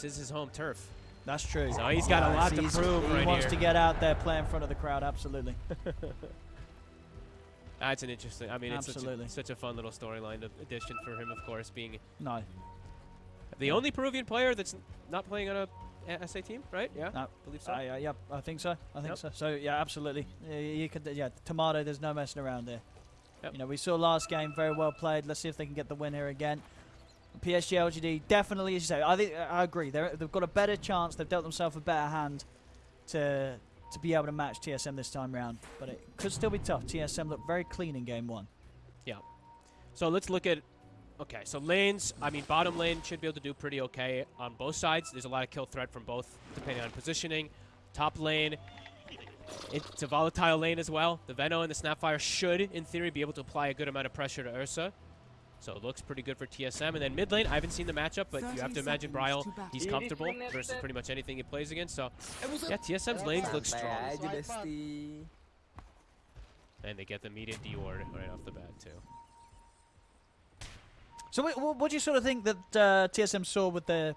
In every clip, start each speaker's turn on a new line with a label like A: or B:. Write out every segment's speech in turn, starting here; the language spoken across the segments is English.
A: This is his home turf.
B: That's true.
A: So he's got a lot to prove
B: He
A: right
B: wants
A: here.
B: to get out there, play in front of the crowd. Absolutely.
A: That's an interesting. I mean, it's such a, such a fun little storyline addition for him, of course, being
B: No.
A: the only Peruvian player that's not playing on a SA team, right? Yeah,
B: No.
A: believe so.
B: I, uh, yep, I think so. I think
A: Yep.
B: so. So yeah, absolutely. Yeah, you could. Yeah, Timado. There's no messing around there.
A: Yep.
B: You know, we saw last game very well played. Let's see if they can get the win here again. PSG LGD definitely, as you say, I think I agree. They're, they've got a better chance. They've dealt themselves a better hand to to be able to match TSM this time round. But it could still be tough. TSM looked very clean in game one. Yeah.
A: So let's look at. Okay, so lanes. I mean, bottom lane should be able to do pretty okay on both sides. There's a lot of kill threat from both, depending on positioning. Top lane, it's a volatile lane as well. The Veno and the Snapfire should, in theory, be able to apply a good amount of pressure to Ursa. So it looks pretty good for TSM. And then mid lane, I haven't seen the matchup, but you have to imagine Bryle, he's comfortable versus pretty much anything he plays against. So yeah, TSM's lanes look strong. And they get the immediate D ward right off the bat, too.
B: So what, what do you sort of think that uh, TSM saw with the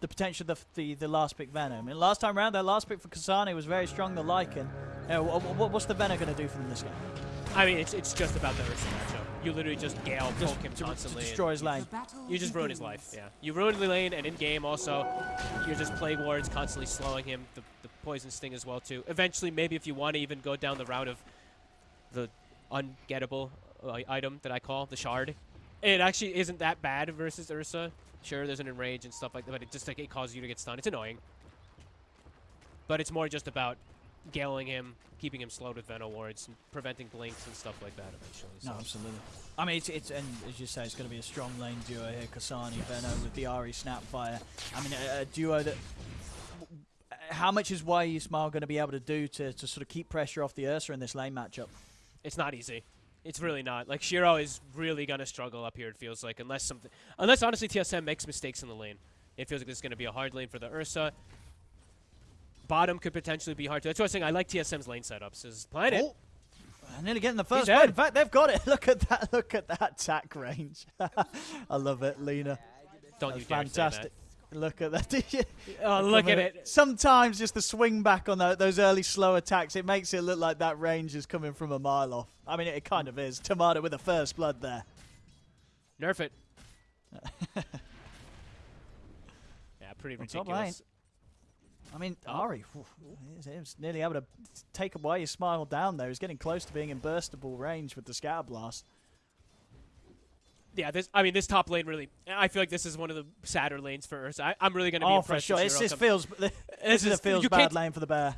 B: the potential of the, the the last pick Venom? I mean, last time round, their last pick for Kasane was very strong. The Lycan. Uh, wha- wha- what's the Venom going to do for them this game?
A: I mean, it's, it's just about the Ursa matchup. You literally just Gale
B: Just
A: poke him
B: to, to
A: constantly.
B: destroy his lane.
A: You just ruin his life. Yeah, you ruin the lane, and in game also, you're just plague wards constantly slowing him. The, the poison sting as well too. Eventually, maybe if you want to even go down the route of the ungettable uh, item that I call the shard, it actually isn't that bad versus Ursa. Sure, there's an enrage and stuff like that, but it just like it causes you to get stunned. It's annoying, but it's more just about galing him, keeping him slowed with Veno wards, preventing blinks and stuff like that eventually.
B: No, absolutely. I mean, it's, it's and as you say, it's going to be a strong lane duo here. Kasane, Venom with the Ari Snapfire. I mean, a, a duo that. How much is YE Smile going to be able to do to, to sort of keep pressure off the Ursa in this lane matchup?
A: It's not easy. It's really not. Like Shiro is really gonna struggle up here. It feels like unless something, unless honestly TSM makes mistakes in the lane, it feels like this is gonna be a hard lane for the Ursa. Bottom could potentially be hard to. That's why I was saying I like TSM's lane setups. Is Planet.
B: Oh, and then again, the first one. In fact, they've got it. Look at that. Look at that attack range. I love it, Lina.
A: Don't
B: That's
A: you dare
B: fantastic. Look at that. Did you-
A: that. Oh, look at it.
B: Sometimes just the swing back on tho- those early slow attacks, it makes it look like that range is coming from a mile off. I mean, it kind of is. Timado with a first blood there.
A: Nerf it. yeah, pretty
B: On
A: ridiculous.
B: I mean,
A: Oh.
B: Ari, whew, he was nearly able to take away his smile down there. He's getting close to being in burstable range with the scatter blast.
A: Yeah, this. I mean, this top lane really. I feel like this is one of the sadder lanes for Ursa. I, I'm really gonna be
B: Oh, for
A: impressed.
B: sure.
A: if
B: It's,
A: Shiro
B: this feels this is a feels bad lane for the bear.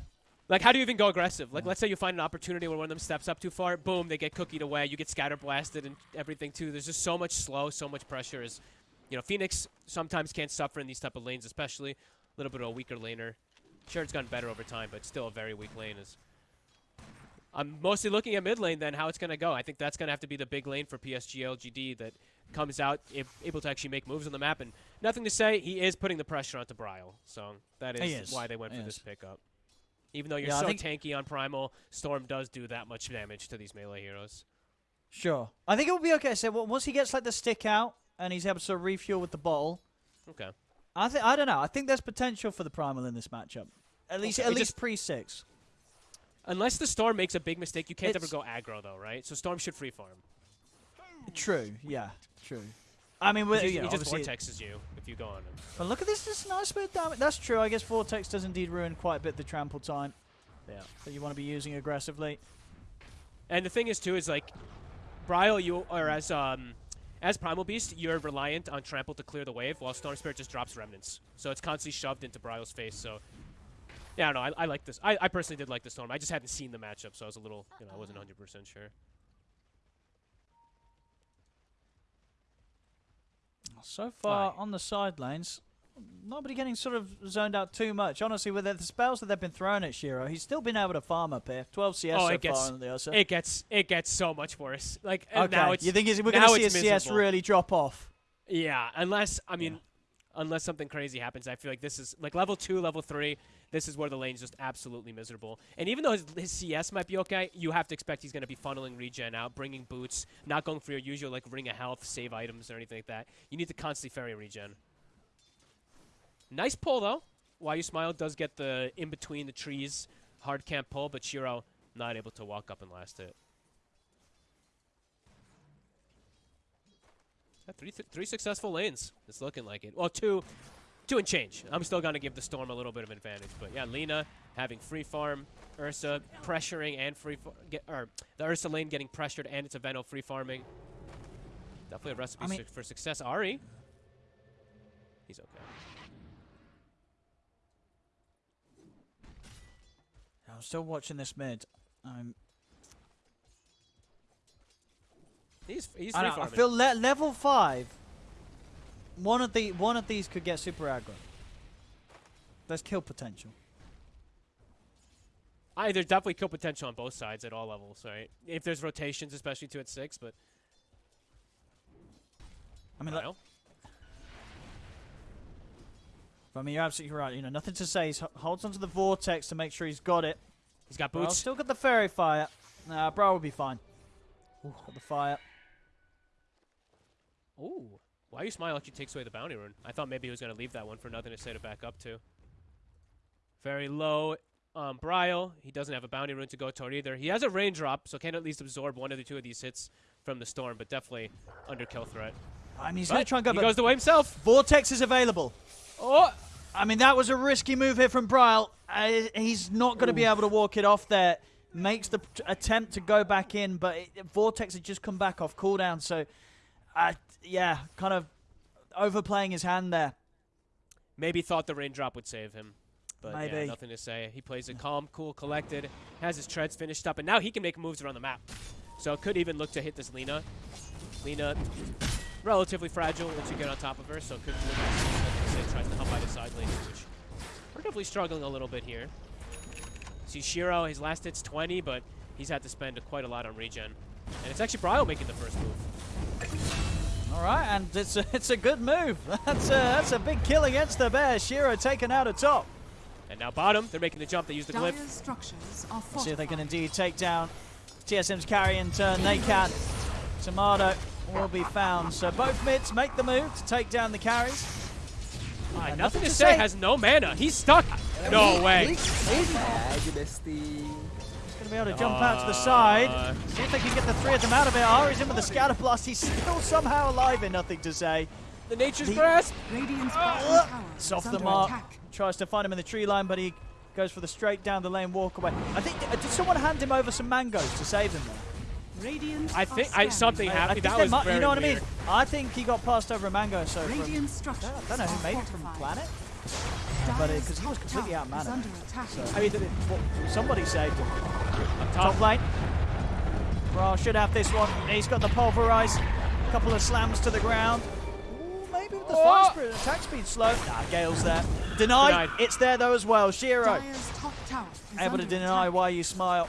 A: Like, how do you even go aggressive? Like, let's say you find an opportunity where one of them steps up too far, boom, they get cookied away. You get scatter blasted and everything too. There's just so much slow, so much pressure. Is, you know, Phoenix sometimes can't suffer in these type of lanes, especially a little bit of a weaker laner. Sure, it's gotten better over time, but still a very weak lane. Is I'm mostly looking at mid lane then how it's gonna go. I think that's gonna have to be the big lane for PSG LGD that comes out able to actually make moves on the map. And nothing to say, he is putting the pressure onto Bryle, so that
B: is,
A: is
B: is.
A: why they went
B: He
A: for this pickup. Even though you're
B: Yeah,
A: so tanky on Primal, Storm does do that much damage to these melee heroes.
B: Sure. I think it will be okay. So once he gets like the stick out and he's able to refuel with the bottle,
A: Okay.
B: I think I don't know. I think there's potential for the primal in this matchup. At least
A: Okay,
B: at
A: it
B: least pre six.
A: Unless the Storm makes a big mistake, you can't ever go aggro though, right? So Storm should free farm.
B: True. Yeah. True. I mean, with,
A: He,
B: you know,
A: he just
B: obviously-
A: vortexes you if you go on him.
B: But look at this. This nice bit of damage. That's true. I guess Vortex does indeed ruin quite a bit of the trample time
A: Yeah.
B: that you want to be using aggressively.
A: And the thing is too is like, Bryle, you or as um, as Primal Beast, you're reliant on Trample to clear the wave, while Storm Spirit just drops Remnants. So it's constantly shoved into Bryle's face. So yeah, no, I, I like this. I, I personally did like the Storm. I just hadn't seen the matchup, so I was a little, you know, I wasn't 100 percent sure.
B: So far
A: Aye.
B: on the side lanes, nobody getting sort of zoned out too much. Honestly, with the spells that they've been throwing at Shiro, he's still been able to farm up here. 12 CS
A: Oh,
B: so
A: it gets-
B: far on the Ursa.
A: It gets it gets so much worse. Like
B: okay,
A: now it's
B: you think we're going to see a
A: it's
B: CS really drop off?
A: Yeah, unless I mean, unless something crazy happens, I feel like this is like level two, level three. This is where the lane's just absolutely miserable. And even though his, his CS might be okay, you have to expect he's going to be funneling regen out, bringing boots, not going for your usual like ring of health, save items or anything like that. You need to constantly ferry regen. Nice pull though. Why you smile does get the in between the trees hard camp pull, but Shiro not able to walk up and last it. Three th three successful lanes. It's looking like it. Well, two, two and change. I'm still gonna give the Storm a little bit of advantage, but yeah, Lina having free farm, Ursa pressuring and free get or the Ursa lane getting pressured and it's a Veno free farming. Definitely a recipe
B: I mean-
A: su- for success. Ari, he's okay.
B: I'm still watching this mid. Um,
A: He's he's
B: I, know, I feel le- level five. One of the one of these could get super aggro. There's kill potential.
A: I, there's definitely kill potential on both sides at all levels, right? If there's rotations, especially two at six, but
B: I mean,
A: I
B: like,
A: know.
B: I mean, you're absolutely right. You know, nothing to say. He holds onto the vortex to make sure he's got it.
A: He's got boots.
B: still got the faerie fire. Nah, bro will be fine. Got the fire.
A: Ooh, why are you smile like he takes away the bounty rune? I thought maybe he was gonna leave that one for nothing to say to back up to. Very low. Um, Bryle, he doesn't have a bounty rune to go toward either. He has a raindrop, so can at least absorb one of the two of these hits from the storm, but definitely under kill threat.
B: I mean, he's going to try and go,
A: he goes the way himself.
B: vortex is available.
A: Oh,
B: I mean, that was a risky move here from Bryle. Uh, he's not going to be able to walk it off there. Makes the attempt to go back in, but it, Vortex had just come back off cooldown. So, uh, yeah, kind of overplaying his hand there.
A: maybe thought the raindrop would save him. But yeah, nothing to say. He plays it calm, cool, collected, has his treads finished up, and now he can make moves around the map. So could even look to hit this Lina. Lina, relatively fragile once you get on top of her, so could look to say, tries to help by the side lane, which we're definitely struggling a little bit here. See Shiro, his last hit's 20, but he's had to spend quite a lot on regen. And it's actually Bryle making the first move.
B: All right, and it's a, it's a good move. That's a, that's a big kill against the Bear. Shiro taken out of top.
A: And now bottom, they're making the jump, they use the glyph.
C: Structures are
B: Let's see if they can indeed take down TSM's carry in turn. They can. Timado will be found. So both mids make the move to take down the carries.
A: Ah,
B: And
A: nothing to say, has no mana. He's stuck. No way.
D: bestie.
B: He's going to be able to jump out to the side.
A: Uh,
B: See if they can get the three of them out of it. Ari's in with the scatter blast. He's still somehow alive and nothing to say.
A: The nature's
B: The-
A: grasp.
C: Radiant's
B: Uh, It's off the mark.
C: attack.
B: Tries to find him in the tree line, but he goes for the straight down the lane walk away. I think uh, did someone hand him over some mangoes to save him there?
C: Radiant
A: I think I,
C: scanning.
A: something
B: I- I
A: happened. That was very
B: you know what I mean. I think he got passed over a mango. So from,
C: Radiant structures
B: I don't know who made it from
C: fortified.
B: Planet, but
C: Dire's
B: because he was completely
C: tower
B: out of mana.
C: is.
A: I mean,
B: Well, somebody saved him. Top
A: top.
B: lane. Brawl should have this one. He's got the pulverize. A couple of slams to the ground. Ooh, maybe with the
A: Oh!
B: fire spirit. Attack speed slow. Nah, Gale's there. Denied.
A: Denied.
B: It's there though as well. Shiro
C: Dire's top tower is
B: able to deny
C: attack.
B: why you smile.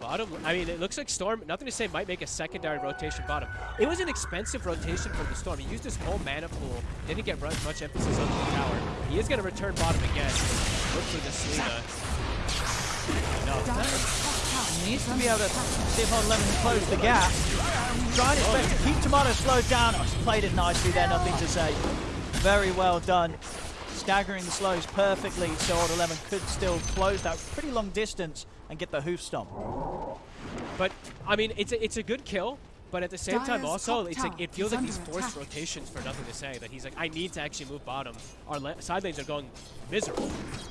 A: Bottom. I mean, it looks like Storm. Nothing to say. Might make a secondary rotation bottom. It was an expensive rotation from the Storm. He used his whole mana pool. Didn't get ru- much emphasis on the tower. He is going to return bottom again. Look for this Lina. No.
C: Dire's top tower
B: He needs to be able to
C: attack.
B: see if Lemon can close the gap. Trying his best to oh. keep Timado slowed down. Oh, he's played it nicely there, nothing to say. Very well done. Staggering the slows perfectly so Old 11 could still close that pretty long distance and get the hoof stomp.
A: But I mean, it's a, it's a good kill. But at the same time, also, it's like it feels
C: is
A: like these
C: under
A: forced
C: attack.
A: rotations for nothing to say. That he's like, I need to actually move bottom. Our la- side lanes are going miserable.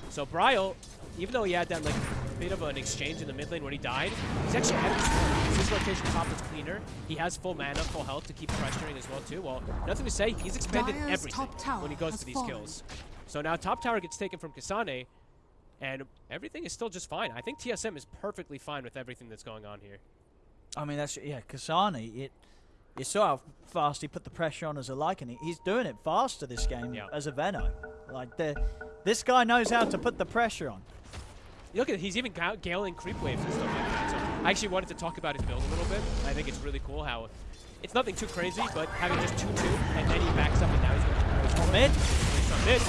A: So Bryle, even though he had that like bit of an exchange in the mid lane when he died, he's actually ahead of his. His rotation top is cleaner. He has full mana, full health to keep pressuring as well too. Well, nothing to say. He's expended
C: Dire's
A: everything
C: top tower
A: when he goes
C: has
A: to these
C: fallen.
A: kills. So now top tower gets taken from Kasane, and everything is still just fine. I think TSM is perfectly fine with everything that's going on here.
B: I mean, that's yeah, Kasane. It you saw how fast he put the pressure on as a Lycan. He- He's doing it faster this game
A: Yeah.
B: as a Veno. Like the, this guy knows how to put the pressure on.
A: Look at he's even galing creep waves and stuff like that. So I actually wanted to talk about his build a little bit. I think it's really cool how it's nothing too crazy, but having just 2-2, and then he backs up and now he's going to
B: Mid,
A: from mid.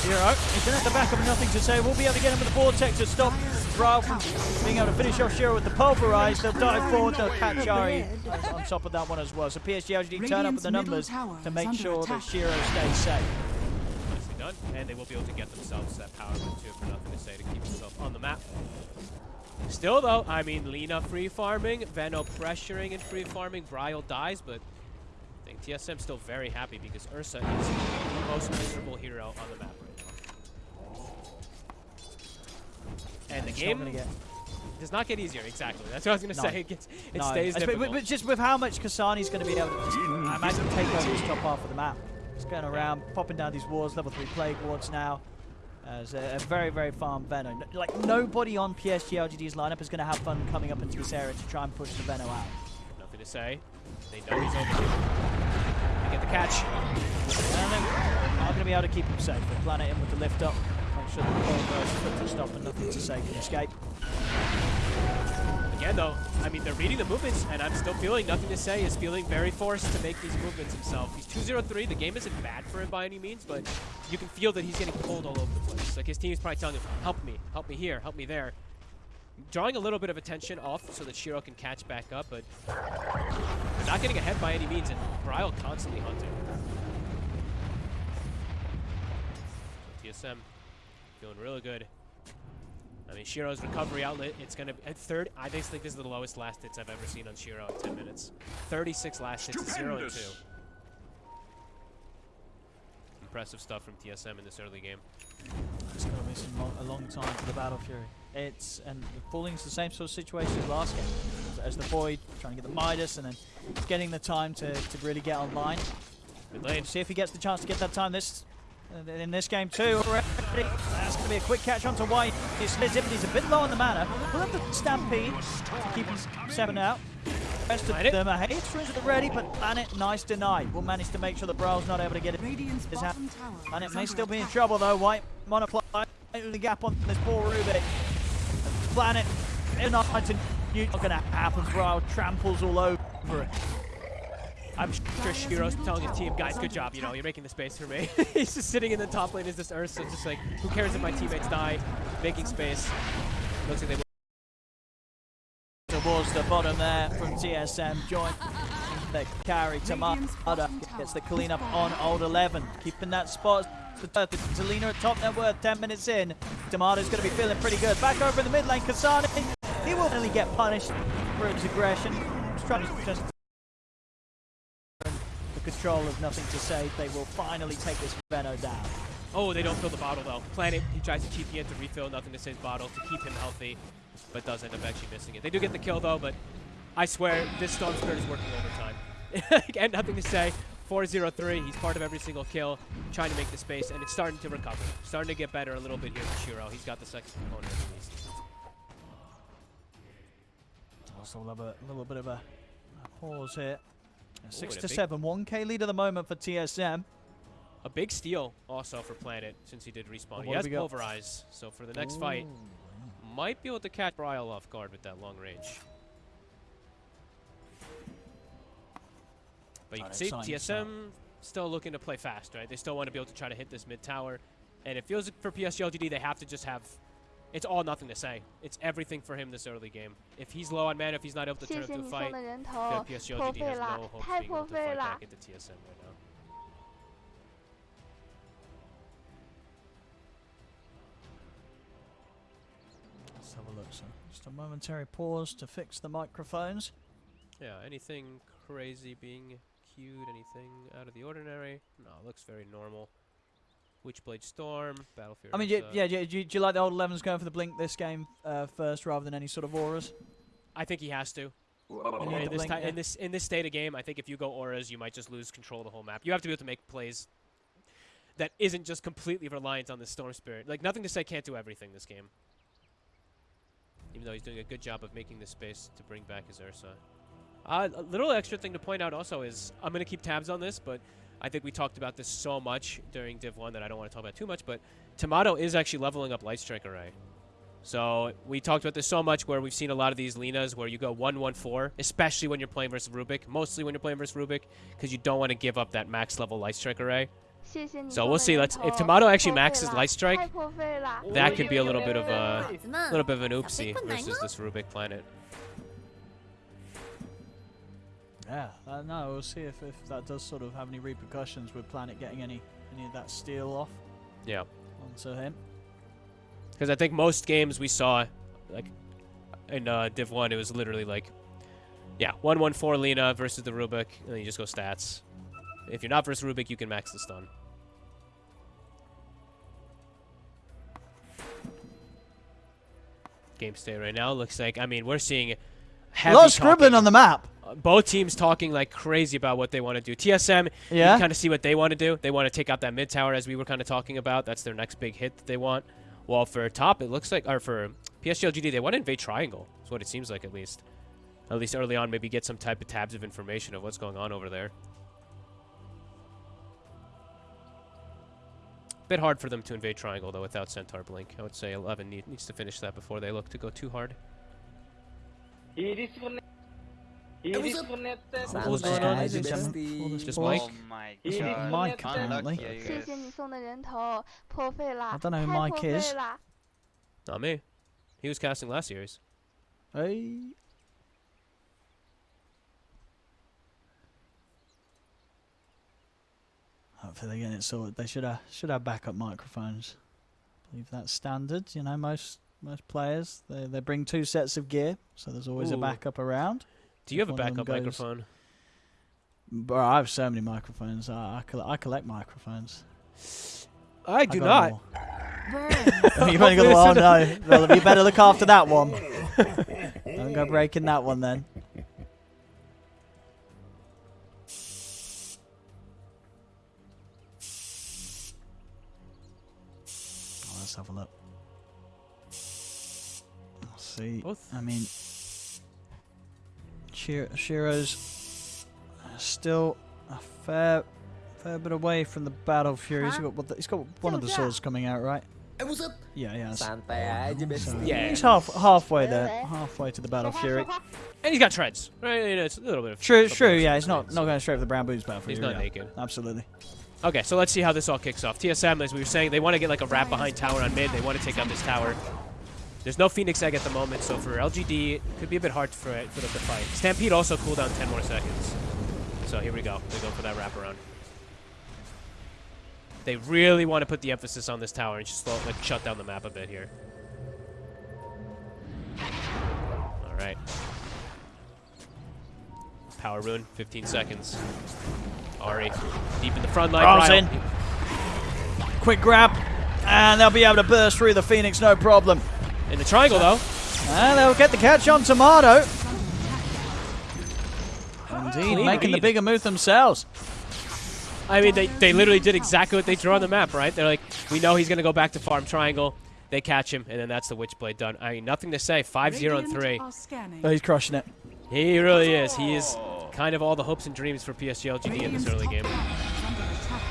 B: Zero. He's in at the back of nothing to say. We'll be able to get him with the vortex to stop Ralph from being able to finish off Shiro with the pulverize. They'll dive forward. They'll catch Ari on top of that one as well. So PSG LGD turn up with the numbers to make
C: under
B: sure that
C: attack.
B: Shiro stays safe.
A: front, and they will be able to get themselves that power move too, for nothing to say, to keep themselves on the map. Still though, I mean, Lina free farming, Veno pressuring and free farming, Bryle dies, but I think TSM still very happy because Ursa is the most miserable hero on the map right now. And the game
B: get
A: does not get easier, exactly. That's what I was going to
B: No.
A: say. It, gets, it
B: no,
A: stays
B: but-
A: difficult.
B: But, but just with how much Kasane's going to be able to just, I imagine, take over this top half of the map. Just going around, popping down these wards, level 3 plague wards now. As a, a very, very farm Veno. N- Like, nobody on PSG LGD's lineup is going to have fun coming up into this area to try and push the Veno out.
A: Nothing to say. They know he's over here. They get the catch.
B: And they're not going to be able to keep him safe. They planet in with the lift up. Make sure the Pulver's foot to stop and nothing to say can escape.
A: Again, though, I mean, they're reading the movements, and I'm still feeling nothing to say. Is feeling very forced to make these movements himself. He's 2-0-3. The game isn't bad for him by any means, but you can feel that he's getting pulled all over the place. Like his team's probably telling him, "Help me, help me here, help me there." Drawing a little bit of attention off so that Shiro can catch back up, but they're not getting ahead by any means, and Bryle constantly hunting. TSM feeling really good. I mean, Shiro's recovery outlet, it's going to be at third. I just think this is the lowest last hits I've ever seen on Shiro in 10 minutes. 36 last hits, 0 and 2. Impressive stuff from TSM in this early game.
B: It's going to be some lo- a long time for the Battle Fury. It's and falling into the same sort of situation as last game, as, as the Void trying to get the Midas and then getting the time to, to really get online.
A: Good lane.
B: See if he gets the chance to get that time this uh, in this game too. Already, that's going to be a quick catch onto White. His Zipity's a bit low on the mana. We'll have the Stampede to keep him seven out. Rest of
A: Planet.
B: them are hate through the ready, but Planet nice denied. We'll manage to make sure that Bryle's not able to get it.
C: Radiant's
B: His hand. Planet may
C: under
B: still be in trouble though. White monoply the gap on this poor Rubik. Planet not to you not gonna happen. Bryle tramples all over it.
A: I'm sure Shiro's telling his team, guys, good job. You know, you're making the space for me. He's just sitting in the top lane as this Ursa, just like, who cares if my teammates die? Making space. Looks like they will.
B: towards the bottom there from TSM. Join the carry. Timado gets the cleanup on old 11. Keeping that spot. Zelina uh, at top net worth 10 minutes in. Timado's going to be feeling pretty good. Back over in the mid lane. Kasane, he will only get punished for his aggression. Just trying to just the control of nothing to say. They will finally take this Veno down.
A: Oh, they don't fill the bottle though. Planet, he tries to cheat in to refill nothing to say bottle to keep him healthy, but does end up actually missing it. They do get the kill though, but I swear this Storm Spirit is working overtime. and nothing to say. 4-0-3, he's part of every single kill, trying to make the space, and it's starting to recover. Starting to get better a little bit here for Shiro. He's got the second component at least.
B: Also, we'll a little bit of a, a pause here. Six
A: and a
B: to seven, 1k lead at the moment for TSM.
A: A big steal also for Planet since he did respawn. He has? Pulverize, so for the next fight, might be able to catch Bryle off guard with that long range. But you can see TSM still looking to play fast, right? They still want to be able to try to hit this mid tower. And it feels like for PSGLGD, they have to just have... It's all nothing to say. It's everything for him this early game. If he's low on mana, if he's not able to turn up
E: the
A: fight, then PSG has no
E: hope
A: being able to fight back into TSM right now.
B: Let's have a look. So just a momentary pause to fix the microphones.
A: Yeah, anything crazy being queued, anything out of the ordinary? No, it looks very normal. Witchblade Storm, Battle Fury.
B: I mean, yeah, yeah, yeah do, you, do you like the old 11s going for the blink this game uh, first rather than any sort of auras?
A: I think he has to.
B: You need
A: In this,
B: blink, yeah.
A: in this in this state of game, I think if you go auras, you might just lose control of the whole map. You have to be able to make plays that isn't just completely reliant on the Storm Spirit. Like nothing to say can't do everything this game. Even though he's doing a good job of making the space to bring back his Ursa. Uh, a little extra thing to point out also is I'm going to keep tabs on this, but I think we talked about this so much during Div 1 that I don't want to talk about too much, but Timado is actually leveling up Light Strike Array. So we talked about this so much where we've seen a lot of these Linas where you go 1-1-4, especially when you're playing versus Rubik, mostly when you're playing versus Rubik, because you don't want to give up that max level Light Strike Array. So we'll see. Let's if Timado actually maxes Light Strike, that could be a little bit of a little bit of an oopsie versus this Rubik planet.
B: Yeah, uh, no, we'll see if, if that does sort of have any repercussions with Planet getting any, any of that steel off.
A: Yeah.
B: onto him.
A: Because I think most games we saw, like in uh, Div 1, it was literally like, yeah, 1 1 4 Lina versus the Rubik, and then you just go stats. If you're not versus Rubik, you can max the stun. Game state right now looks like, I mean, we're seeing
B: A lot of scribbling on the map.
A: Both teams talking like crazy about what they want to do. TSM,
B: Yeah.
A: you kind of see what they want to do. They want to take out that mid tower as we were kind of talking about. That's their next big hit that they want. Well, for top, it looks like, or for PSG LGD, they want to invade triangle. That's what it seems like at least. At least early on, maybe get some type of tabs of information of what's going on over there. Bit hard for them to invade triangle though without Centaur Blink. I would say 11 need, needs to finish that before they look to go too hard.
E: He disconnect. He disconnected.
A: What's going on?
D: Santai
B: Is
D: aja
B: it some-
D: besti.
B: all this
A: Just
B: boys?
A: Mike?
F: Oh my
E: He
F: god.
B: Mike,
E: disconnected.
B: apparently.
F: Unlucky, I
G: 谢
F: guess.
G: 谢你送的人头，破费啦！
B: I don't know who
G: 太
B: Mike
G: 破费
B: is.
G: 啦！
A: Not me. He was casting last year's.
B: Hey. Hopefully they're getting it sorted. They should have should have backup microphones. I believe that's standard. You know, most most players they they bring two sets of gear, so there's always a
A: Ooh.
B: backup around.
A: Do you have a
B: one of them
A: backup microphone?
B: Bro, I have so many microphones. I I, coll- I collect microphones.
A: I do
B: got
A: not.
B: them all.
C: Burn.
B: You've only got the one.
A: Hopefully
B: Oh
A: it's
B: no. Well, you better look after that one. Don't go breaking that one then. Oh, let's have a look. Let's see.
A: Both.
B: I mean, Shiro's still a fair fair bit away from the battle fury. He's got he's got one of the swords coming out, right? Yeah, yeah.
A: Yeah.
B: He's half halfway there, halfway to the battle fury.
A: And he's got treads. Right, you know, it's a little bit of
B: true, true. Yeah, he's not not going straight for the brown boots battle fury.
A: He's not naked.
B: Absolutely.
A: Okay, so let's see how this all kicks off. TSM, as we were saying, they want to get like a wrap behind tower on mid. They want to take out this tower. There's no Phoenix Egg at the moment, so for LGD, it could be a bit hard for, it, for them to fight. Stampede also cooled down 10 more seconds. So here we go. They go for that wraparound. They really want to put the emphasis on this tower and just slow, like shut down the map a bit here. All right. Power rune, 15 seconds. Ari, deep in the front line. Ryle-
B: in. Quick grab, and they'll be able to burst through the Phoenix, no problem.
A: In the triangle, though.
B: And they'll get the catch on Timado. Indeed,
A: Clean
B: making the bigger move themselves.
A: I mean, they, they literally did exactly what they drew on the map, right? They're like, we know he's going to go back to farm triangle. They catch him, and then that's the Witchblade done. I mean, nothing to say. 5-0 and 3.
B: Oh, he's crushing it.
A: He really is. He is kind of all the hopes and dreams for PSG LGD in this early game.
C: tower is under attack.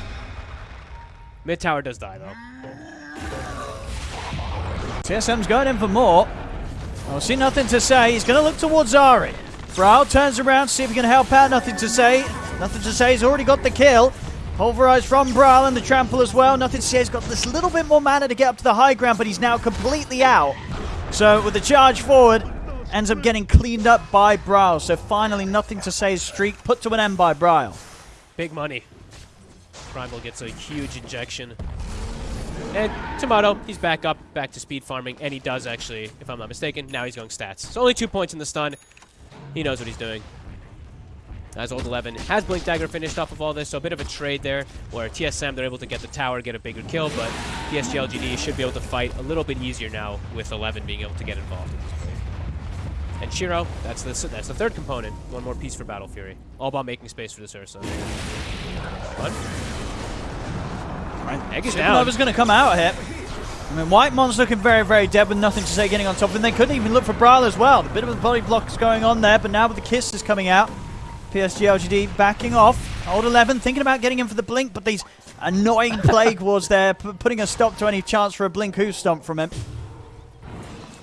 A: Mid tower does die, though.
B: TSM's going in for more. I'll see nothing to say. He's going to look towards Ari. Brow turns around, see if he can help out. Nothing to say. Nothing to say. He's already got the kill. Pulverized from Bryle and the trample as well. Nothing to say. He's got this little bit more mana to get up to the high ground, but he's now completely out. So with the charge forward, ends up getting cleaned up by Bryle. So finally, nothing to say. Streak put to an end by Bryle.
A: Big money. Primal gets a huge injection. And Timado, he's back up, back to speed farming, and he does actually, if I'm not mistaken. Now he's going stats. So only two points in the stun. He knows what he's doing. As old 11 has Blink Dagger finished off of all this, so a bit of a trade there, where TSM they're able to get the tower, get a bigger kill, but PSG LGD should be able to fight a little bit easier now with 11 being able to get involved. And Shiro, that's the that's the third component. One more piece for Battle Fury. All about making space for this Ursa. What? Egg is down.
B: Supernova's going to come out here. I mean, White Mon's looking very, very dead with nothing to say getting on top of him. They couldn't even look for Bryle as well. A bit of a body block is going on there, but now with the kiss is coming out, PSG LGD backing off. Old 11 thinking about getting in for the blink, but these annoying plague wards there, putting a stop to any chance for a blink hoof stomp from him.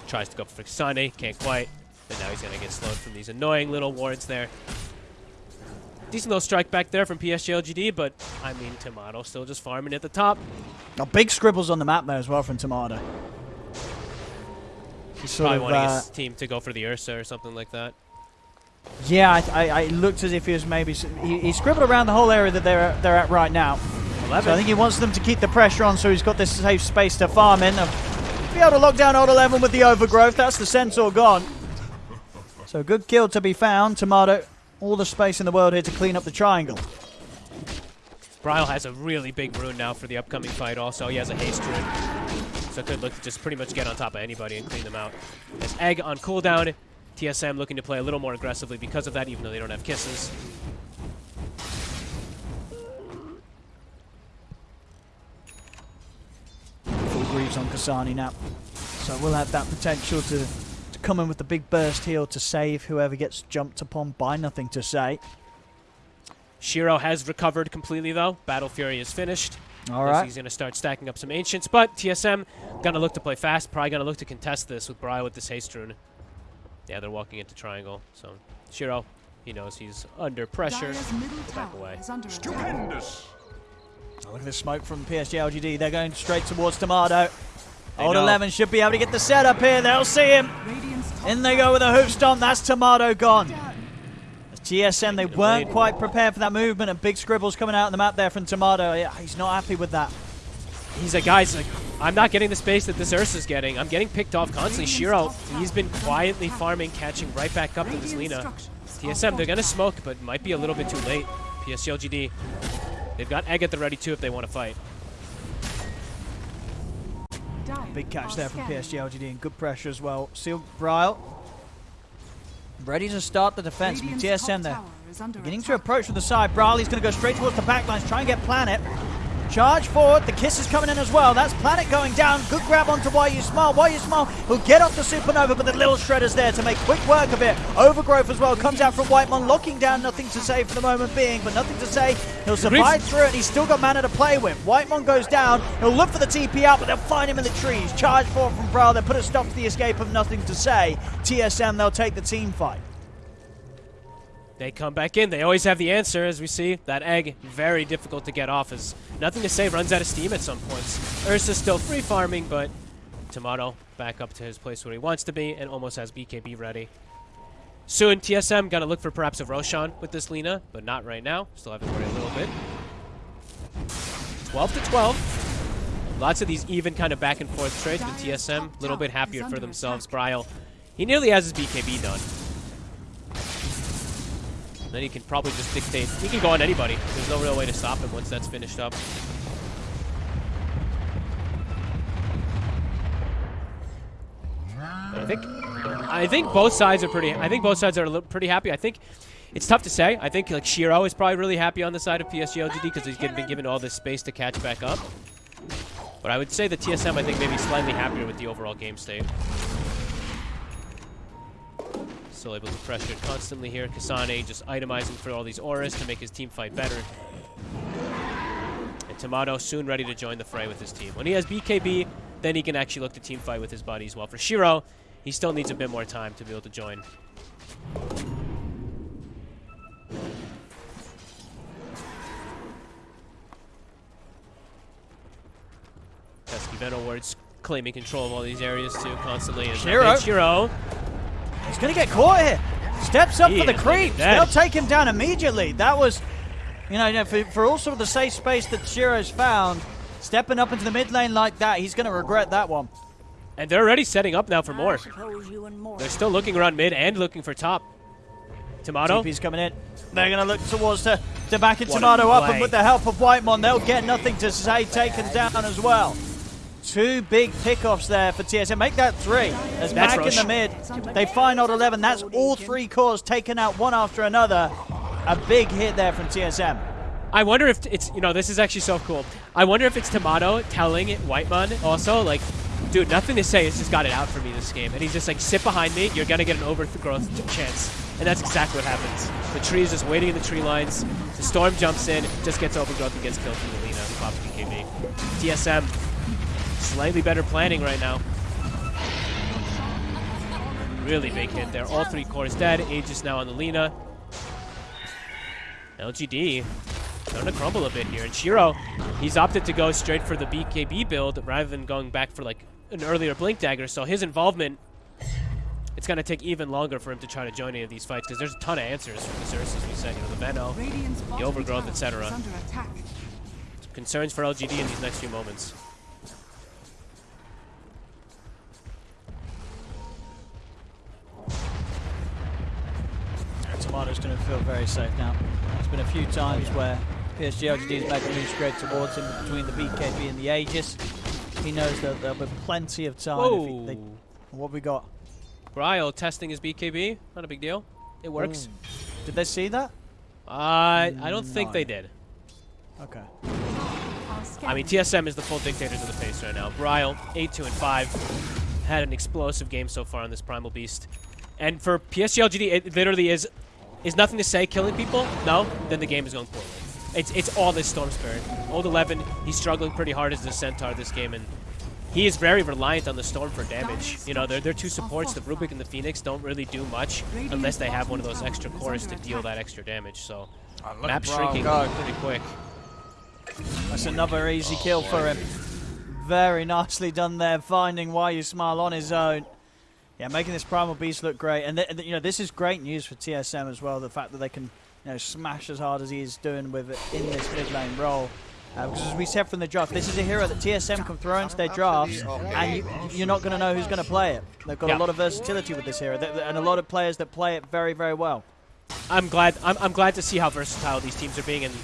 A: Tries to go for Sunny, can't quite. And now he's going to get slowed from these annoying little wards there. Decent little strike back there from PSG LGD, but I mean, Timado still just farming at the top.
B: Oh, big scribbles on the map there as well from Timado. He's
A: Probably
B: of,
A: wanting
B: uh,
A: his team to go for the Ursa or something like that.
B: Yeah, I, I, I looked as if he was maybe he, he scribbled around the whole area that they're they're at right now. So
A: 11.
B: I think he wants them to keep the pressure on so he's got this safe space to farm in. Be able to lock down old 11 with the overgrowth. That's the Centaur gone. So good kill to be found. Timado, all the space in the world here to clean up the triangle.
A: Bryle has a really big rune now for the upcoming fight also. He has a haste rune. So could look to just pretty much get on top of anybody and clean them out. As Egg on cooldown, TSM looking to play a little more aggressively because of that, even though they don't have kisses.
B: Full Greaves on Kasane now. So we'll have that potential to, to come in with the big burst heal to save whoever gets jumped upon by nothing to say.
A: Shiro has recovered completely though. Battle Fury is finished.
B: All
A: Looks
B: right.
A: He's going to start stacking up some Ancients, but TSM going to look to play fast. Probably going to look to contest this with Bryle with this haste rune. Yeah, they're walking into triangle. So Shiro, he knows he's under pressure.
C: Dire's
A: Back away.
C: under.
F: Stupendous.
B: Oh, look at the smoke from PSG LGD. They're going straight towards Timado.
A: They
B: Old
A: know.
B: 11 should be able to get the setup here. They'll see him. In they go with a hoof stomp. That's Timado gone. As TSM, they weren't quite prepared for that movement, and big scribbles coming out on the map there from Timado. Yeah, he's not happy with that.
A: He's like, guys, like, I'm not getting the space that this Ursa's getting. I'm getting picked off constantly. Shiro, he's been quietly farming, catching right back up to this Lina. TSM, they're going to smoke, but might be a little bit too late. PSG LGD, they've got Egg at the ready too if they want to fight.
B: Big catch there from
C: scanning.
B: PSG LGD and good pressure as well. Seal Bryle ready to start the defense.
C: Radiant's
B: TSM there
C: tower is under
B: beginning to approach from the side. Brawley's going to go straight towards the backlines, try and get Planet. Charge forward. The kiss is coming in as well. That's Planet going down. Good grab onto Why You Smile. Why You Smile will get off the Supernova, but the little Shredder's there to make quick work of it. Overgrowth as well comes out from Whitemon, locking down. Nothing to say for the moment being, but nothing to say. He'll survive through it, and he's still got mana to play with. Whitemon goes down. He'll look for the TP out, but they'll find him in the trees. Charge forward from Bryle. They put a stop to the escape of Nothing to Say. TSM, they'll take the team fight.
A: They come back in. They always have the answer, as we see. That egg, very difficult to get off, as nothing to say runs out of steam at some points. Ursa's still free farming, but Timado back up to his place where he wants to be and almost has BKB ready. Soon, TSM gonna look for perhaps a Roshan with this Lina, but not right now. Still have to worry a little bit. 12 to 12. Lots of these even kind of back and forth trades with TSM. A little bit happier for themselves. Bryle, he nearly has his BKB done. Then he can probably just dictate. He can go on anybody. There's no real way to stop him once that's finished up. But I think, I think both sides are pretty. I think both sides are pretty happy. I think it's tough to say. I think like Shiro is probably really happy on the side of PSG LGD because he's been given all this space to catch back up. But I would say the TSM, I think, maybe slightly happier with the overall game state. Still able to pressure constantly here. Kasane just itemizing for all these auras to make his team fight better. And Timado soon ready to join the fray with his team. When he has BKB, then he can actually look to team fight with his buddies. While for Shiro, he still needs a bit more time to be able to join. Pesky Venom Wards claiming control of all these areas too constantly.
B: Shiro.
A: Shiro.
B: He's going to get caught here. Steps up
A: He
B: for the
A: is
B: creeps. They'll take him down immediately. That was, you know, you know, for, for also the safe space that Shiro's found, stepping up into the mid lane like that, he's going to regret that one.
A: And they're already setting up now for more. They're still looking around mid and looking for top. Timado.
B: TP's coming in. They're going to look towards the, to back in
A: What
B: Timado up, and with the help of Whitemon, they'll get nothing to say, taken down as well. Two big pickoffs there for TSM. Make that three. As back in the mid, they find odd 11. That's all three cores taken out one after another. A big hit there from TSM.
A: I wonder if it's, you know, this is actually so cool. I wonder if it's Timado telling Whitemon also, like, dude, nothing to say. It's just got it out for me this game. And he's just like, sit behind me. You're going to get an overgrowth chance. And that's exactly what happens. The tree is just waiting in the tree lines. The storm jumps in, just gets overgrowth and gets killed from the Lina, who pops BKB. TSM, slightly better planning right now. Really big hit there. All three cores dead. Aegis now on the Lina. LGD starting to crumble a bit here. And Shiro, he's opted to go straight for the BKB build rather than going back for like an earlier Blink Dagger. So his involvement, it's going to take even longer for him to try to join any of these fights because there's a ton of answers from the as we said. You know, the Veno,
C: the
A: overgrowth, etc.
C: is under attack.
A: concerns for LGD in these next few moments.
B: Feel very safe now. There's been a few times where PSG LGD has made the move straight towards him between the BKB and the Aegis. He knows that there'll be plenty of time. If he,
A: Whoa!
B: they, what we got?
A: Bryle testing his BKB. Not a big deal. It works.
B: Did they see that?
A: Uh, I don't think they did.
B: Okay.
A: I mean, TSM is the full dictators of the pace right now. Bryle, 8-2 and 5, had an explosive game so far on this Primal Beast. And for PSG LGD, it literally is is nothing to say killing people. No, then the game is going poorly. It's it's all this Storm Spirit. Old 11, he's struggling pretty hard as the Centaur this game, and he is very reliant on the Storm for damage. You know, their their two supports, the Rubik and the Phoenix, don't really do much unless they have one of those extra cores to deal that extra damage. So map shrinking pretty quick.
B: That's another easy kill for him. Very nicely done there, finding why you smile on his own. Yeah, making this Primal Beast look great. And, th- you know, this is great news for TSM as well, the fact that they can you know, smash as hard as he is doing with it in this mid lane role. Uh, because as we said from the draft, this is a hero that TSM can throw into their drafts, and you, you're not going to know who's going to play it. They've got
A: Yeah.
B: a lot of versatility with this hero, and a lot of players that play it very, very well.
A: I'm glad. I'm, I'm glad to see how versatile these teams are being, and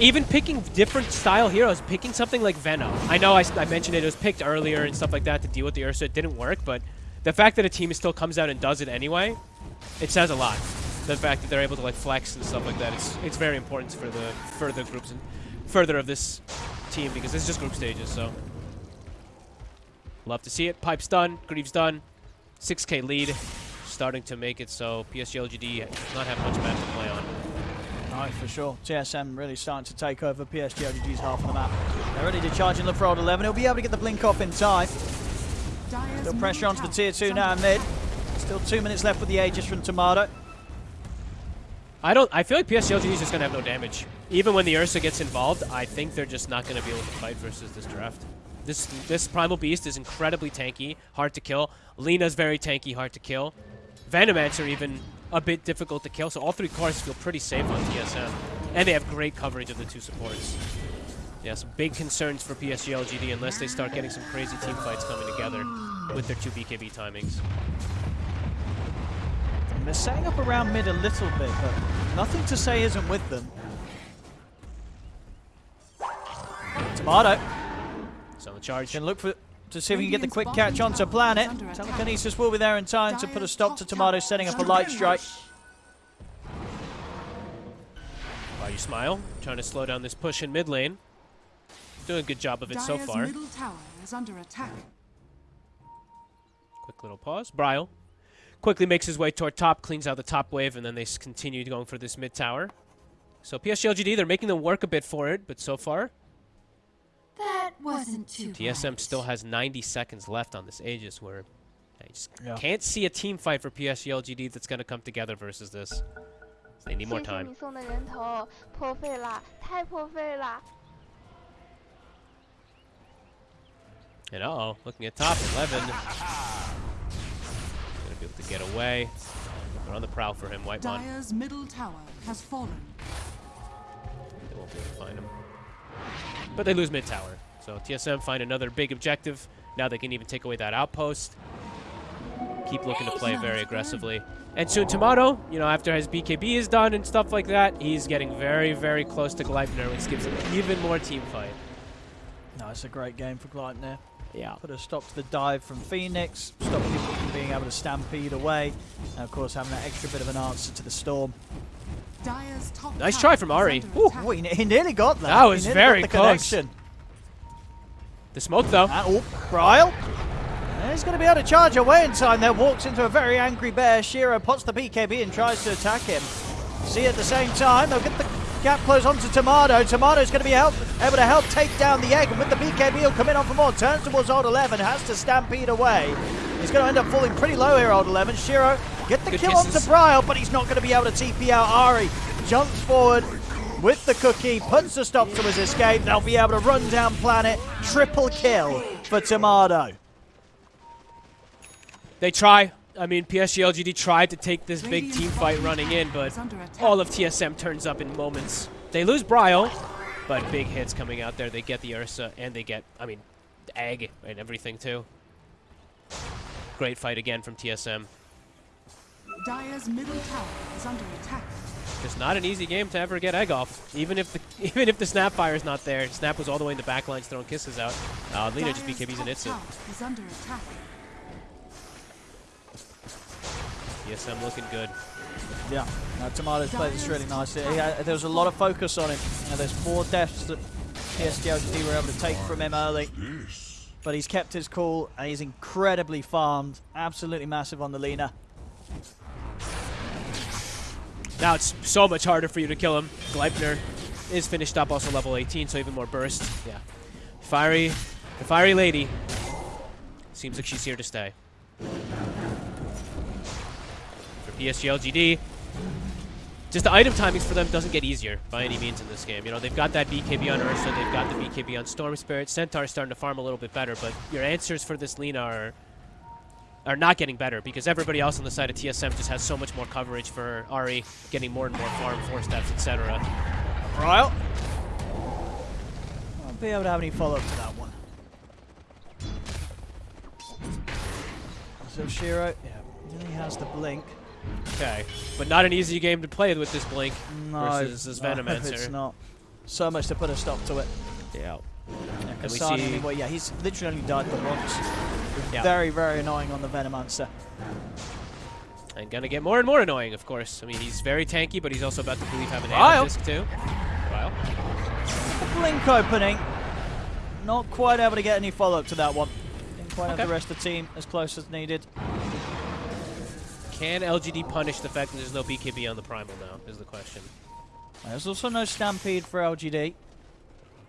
A: even picking different style heroes. Picking something like Venom. I know I mentioned it, it was picked earlier and stuff like that to deal with the Ursa. It didn't work, but the fact that a team still comes out and does it anyway, it says a lot. The fact that they're able to like flex and stuff like that, it's it's very important for the further groups and further of this team because this is just group stages. So love to see it. Pipe's done. Greaves done. 6k lead, starting to make it so PSG LGD not have much map to play on.
B: Right, for sure. TSM really starting to take over PSG LGD's half of the map. They're ready to charge in the Fraud 11. He'll be able to get the blink off in time. Still pressure onto the tier 2 now in mid. Still two minutes left with the Aegis from Timado.
A: I don't. I feel like PSG LGD is just gonna have no damage. Even when the Ursa gets involved, I think they're just not gonna be able to fight versus this draft. This this Primal Beast is incredibly tanky, hard to kill. Lina's very tanky, hard to kill. Venomancer even a bit difficult to kill. So all three cars feel pretty safe on TSM, and they have great coverage of the two supports. Yeah, some big concerns for PSG LGD unless they start getting some crazy team fights coming together with their two BKB timings.
B: And they're setting up around mid a little bit, but nothing to say isn't with them. Timado
A: So the charge.
B: can look for to see if we can get the quick catch onto Planet. Telekinesis will be there in time to put a stop to Timado setting up a light strike.
A: Why you smile? Trying to slow down this push in mid lane. Doing a good job of it so far.
C: middle tower is under attack.
A: Quick little pause. Bryle quickly makes his way toward top, cleans out the top wave, and then they continue going for this mid tower. So PSG LGD, they're making them work a bit for it, but so far,
C: that wasn't too
A: TSM bad. still has 90 seconds left on this Aegis where I just
B: yeah.
A: can't see a team fight for PSG LGD that's going to come together versus this. They need more time.
G: 破费了,太破费了.
A: And uh-oh, looking at top 11. Going to be able to get away. They're on the prowl for him, White
C: Mon. Dire's middle tower has fallen.
A: They won't be able to find him. But they lose mid tower. So TSM find another big objective. Now they can even take away that outpost. Keep looking to play very aggressively. And soon Timado, you know, after his BKB is done and stuff like that, he's getting very, very close to Gleipnir, which gives him even more team fight.
B: No, it's a great game for Gleipnir.
A: Yeah.
B: Put a stop to the dive from Phoenix, stop people from being able to stampede away, and of course having that extra bit of an answer to the storm.
A: Nice try from Ari. Ooh.
B: Oh, he, nearly got that.
A: That was very close.
B: connection.
A: The smoke, though.
B: Ah, and, oh, Bryle. He's going to be able to charge away in time there. Walks into a very angry bear. Shiro pots the BKB and tries to attack him. See at the same time, they'll get the gap close onto Timado. Timado's going to be help, able to help take down the egg. And with the BKB, he'll come in on for more. Turns towards Old 11. Has to stampede away. He's going to end up falling pretty low here, Old 11. Shiro, get the
A: Good
B: kill
A: kisses.
B: onto Bryle, but he's not going to be able to TP out Ari. Jumps forward with the cookie, puts a stop to his escape. They'll be able to run down Planet. Triple kill for Timado.
A: They try. I mean, PSG LGD tried to take this big team fight running in, but
C: is under attack.
A: all of TSM turns up in moments. They lose Bryle, but big hits coming out there. They get the Ursa, and they get, I mean, egg and everything too. Great fight again from TSM.
C: Dire's middle tower is under attack.
A: Just not an easy game to ever get egg off. Even if the even if the snap fire is not there, snap was all the way in the back lines throwing kisses out. Uh, Lina just
C: Dire's
A: BKBs and
C: top
A: hits it.
C: tower is under attack.
A: TSM looking good.
B: Yeah, no, Timado's played this really nicely. He had- there was a lot of focus on him. You know, there's four deaths that PSG LGD were able to take from him early. But he's kept his cool and he's incredibly farmed. Absolutely massive on the Lina.
A: Now it's so much harder for you to kill him. Gleipnir is finished up, also level 18, so even more burst. Yeah. Fiery, the fiery lady seems like she's here to stay. For PSG LGD, just the item timings for them doesn't get easier by any means in this game. You know, they've got that BKB on Ursa, they've got the BKB on Storm Spirit. Centaur's starting to farm a little bit better, but your answers for this Lina are are not getting better because everybody else on the side of TSM just has so much more coverage for Ari getting more and more farm, four steps, etc.
B: Bryle. Won't be able to have any follow-up to that one. So Shiro, yeah, he has the blink.
A: Okay, but not an easy game to play with this blink
B: No,
A: versus this
B: no,
A: Venomancer.
B: it's not. So much to put a stop to it.
A: Yeah.
B: Yeah,
A: And we see-
B: mean, well, yeah, he's literally only died but once.
A: Yeah.
B: Very, very annoying on the Venomancer.
A: And gonna get more and more annoying, of course. I mean, he's very tanky, but he's also about to believe have an Bryle. disc too.
B: Blink opening. Not quite able to get any follow-up to that one. Didn't quite have the rest of the team as close as needed.
A: Can LGD punish the fact that there's no BKB on the Primal now, is the question.
B: There's also no Stampede for LGD.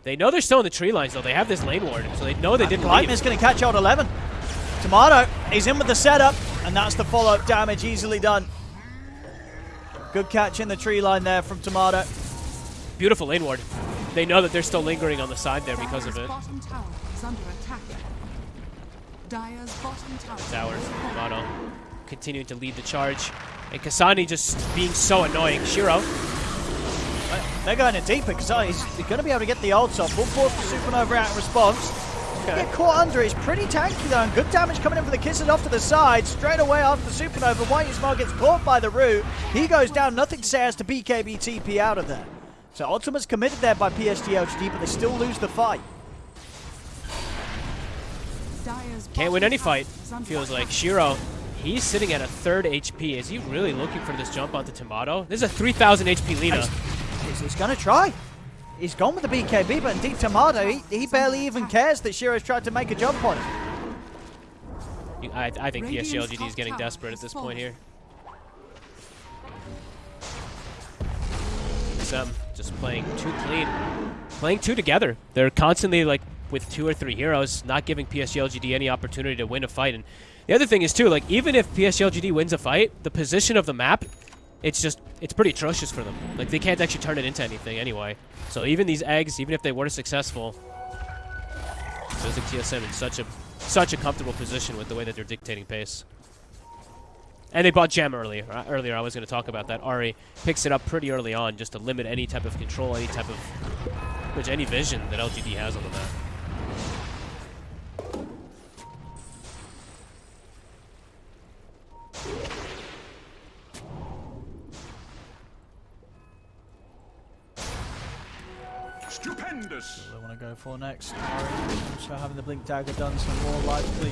A: They know they're still in the tree lines, though. They have this lane ward, so they know they didn't leave.
B: Whitemon's going to catch out 11. Timado, he's in with the setup, and that's the follow-up damage easily done. Good catch in the tree line there from Timado.
A: Beautiful lane ward. They know that they're still lingering on the side there because of it.
C: tower is under attack. Dire's bottom tower.
A: Towers, Mono continuing to lead the charge. And Kasane just being so annoying. Shiro,
B: They're going in deeper because he's, he's going to be able to get the ults off. Full force for Supernova out in response.
A: Okay.
B: Get caught under. He's pretty tanky though, and good damage coming in for the kisses off to the side. Straight away after the Supernova, Whitey Smile gets caught by the root. He goes down. Nothing to say as to BKB TP out of there. So Ultimate's committed there by PSG LGD, but they still lose the fight.
A: Can't win any fight, feels like. Shiro, he's sitting at a third HP. Is he really looking for this jump onto Timado? This is a 3,000 HP Lina.
B: He's, he's going to try. He's gone with the BKB, but indeed Timado, he, he barely even cares that Shiro's tried to make a jump on him.
A: I, I think
C: Radiant's
A: PSG LGD is getting desperate at this point here. Some um, just playing too clean. Playing two together. They're constantly like with two or three heroes, not giving PSG LGD any opportunity to win a fight. And the other thing is too, like even if PSG LGD wins a fight, the position of the map, it's just it's pretty atrocious for them. Like they can't actually turn it into anything anyway. So even these eggs, even if they were successful, TSM in such a such a comfortable position with the way that they're dictating pace. And they bought Gem earlier. Uh, earlier, I was going to talk about that. Ari picks it up pretty early on just to limit any type of control, any type of which any vision that LGD has on the map.
F: Stupendous!
B: What they want to go for next. So having the blink dagger done, so more likely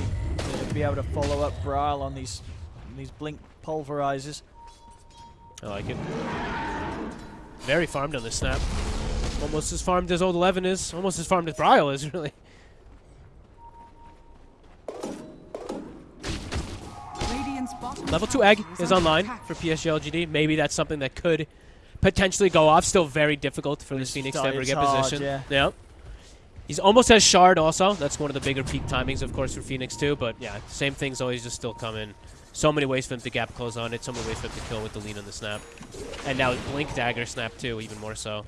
B: to be able to follow up Bryle on these these blink pulverizers.
A: I like it. Very farmed on this snap. Almost as farmed as old Eleven is. Almost as farmed as Bryle is, really. Level 2 egg is online for PSG LGD. Maybe that's something that could potentially go off. Still very difficult for this Phoenix to ever get
B: hard,
A: position.
B: yeah.
A: He's almost has Shard also. That's one of the bigger peak timings, of course, for Phoenix too. But yeah, same things always just still coming. So many ways for him to gap close on it. So many ways for him to kill with the lean on the snap. And now Blink Dagger snap too, even more so.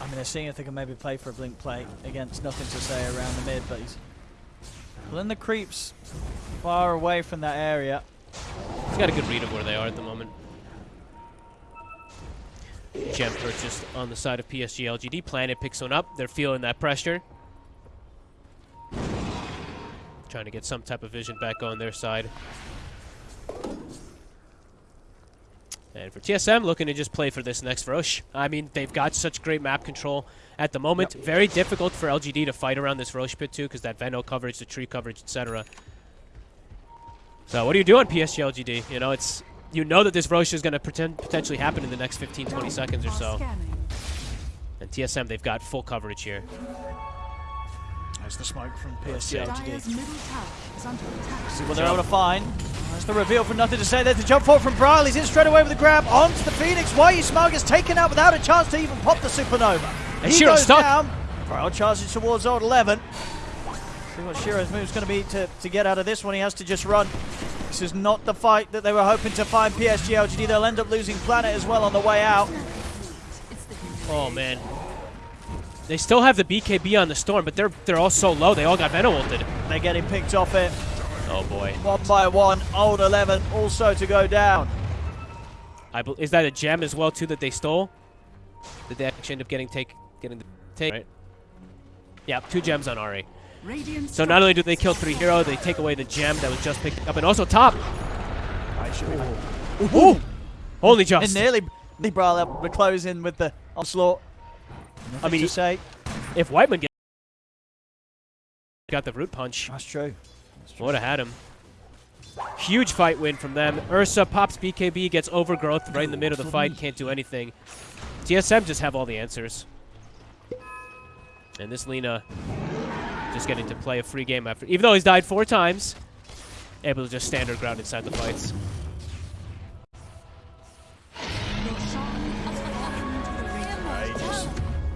B: I mean, they're seeing if they can maybe play for a blink play against nothing to say around the mid, but he's pulling the creeps far away from that area.
A: He's got a good read of where they are at the moment. Gem purchased on the side of PSG LGD. Planet picks one up. They're feeling that pressure. Trying to get some type of vision back on their side. And for TSM, looking to just play for this next Rosh. I mean, they've got such great map control at the moment. Very difficult for LGD to fight around this Rosh pit too, because that Veno coverage, the tree coverage, etc. So what are you doing, on PSG LGD? You know, it's you know that this Rosh is going to potentially happen in the next 15, 20 seconds or so. And TSM, they've got full coverage here.
B: There's the smoke from PSG LGD.
C: is under attack.
B: See what they're able to find. That's the reveal from nothing to say there the jump forward from Bryle. He's in straight away with the grab onto the Phoenix. Why Smug is taken out without a chance to even pop the supernova.
A: And
B: he
A: Shiro's
B: goes
A: stuck.
B: down. Bryle charges towards old 11. See what Shiro's move is going to be to, to get out of this one. He has to just run. This is not the fight that they were hoping to find PSG LGD. They'll end up losing Planet as well on the way out.
A: Oh man. They still have the BKB on the Storm, but they're they're all so low. They all got Veno ulted.
B: They're getting picked off it
A: Oh boy.
B: one by one. Old 11 also to go down.
A: I is that a gem as well too that they stole? Did they actually end up getting take getting the take? Right. Yeah, two gems on Ari.
C: Radiant
A: So not only do they kill three hero, they take away the gem that was just picked up, and also top. Ooh. Holy
B: And
A: just.
B: nearly the Bryle able to close in with the onslaught.
A: I mean,
B: to say
A: If Whitemon get got the root punch,
B: that's true.
A: would have had him. Huge fight win from them. Ursa pops BKB, gets overgrowth right in the middle of the fight, can't do anything. TSM just have all the answers. And this Lina just getting to play a free game after, even though he's died four times, able to just stand her ground inside the fights.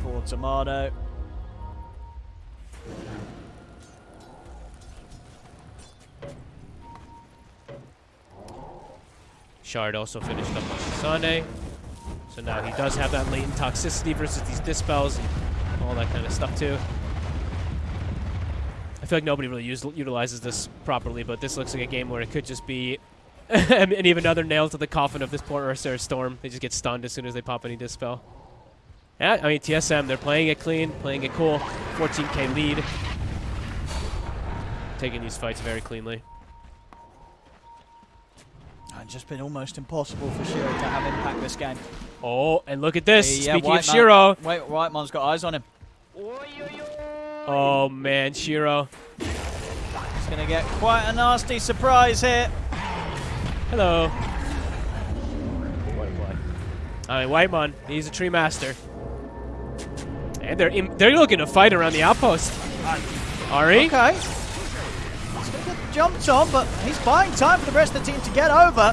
B: For Timado.
A: Shard also finished up on Sunday. So now he does have that latent toxicity versus these dispels and all that kind of stuff too. I feel like nobody really use, utilizes this properly, but this looks like a game where it could just be and even another nail to the coffin of this poor Ursa or Storm. They just get stunned as soon as they pop any dispel. Yeah, I mean TSM, they're playing it clean, playing it cool. 14k lead. Taking these fights very cleanly.
B: And just been almost impossible for Shiro to have impact this game.
A: Oh, and look at this.
B: Yeah,
A: Speaking
B: White
A: of
B: Man-
A: Shiro.
B: Wait, Whitemon's got eyes on him.
A: Oh man, Shiro.
B: He's going to get quite a nasty surprise here.
A: Hello. I mean, Whitemon, he's a tree master. And they're in, they're looking to fight around the outpost. Ari?
B: Okay. He's going to get jumped on, but he's buying time for the rest of the team to get over.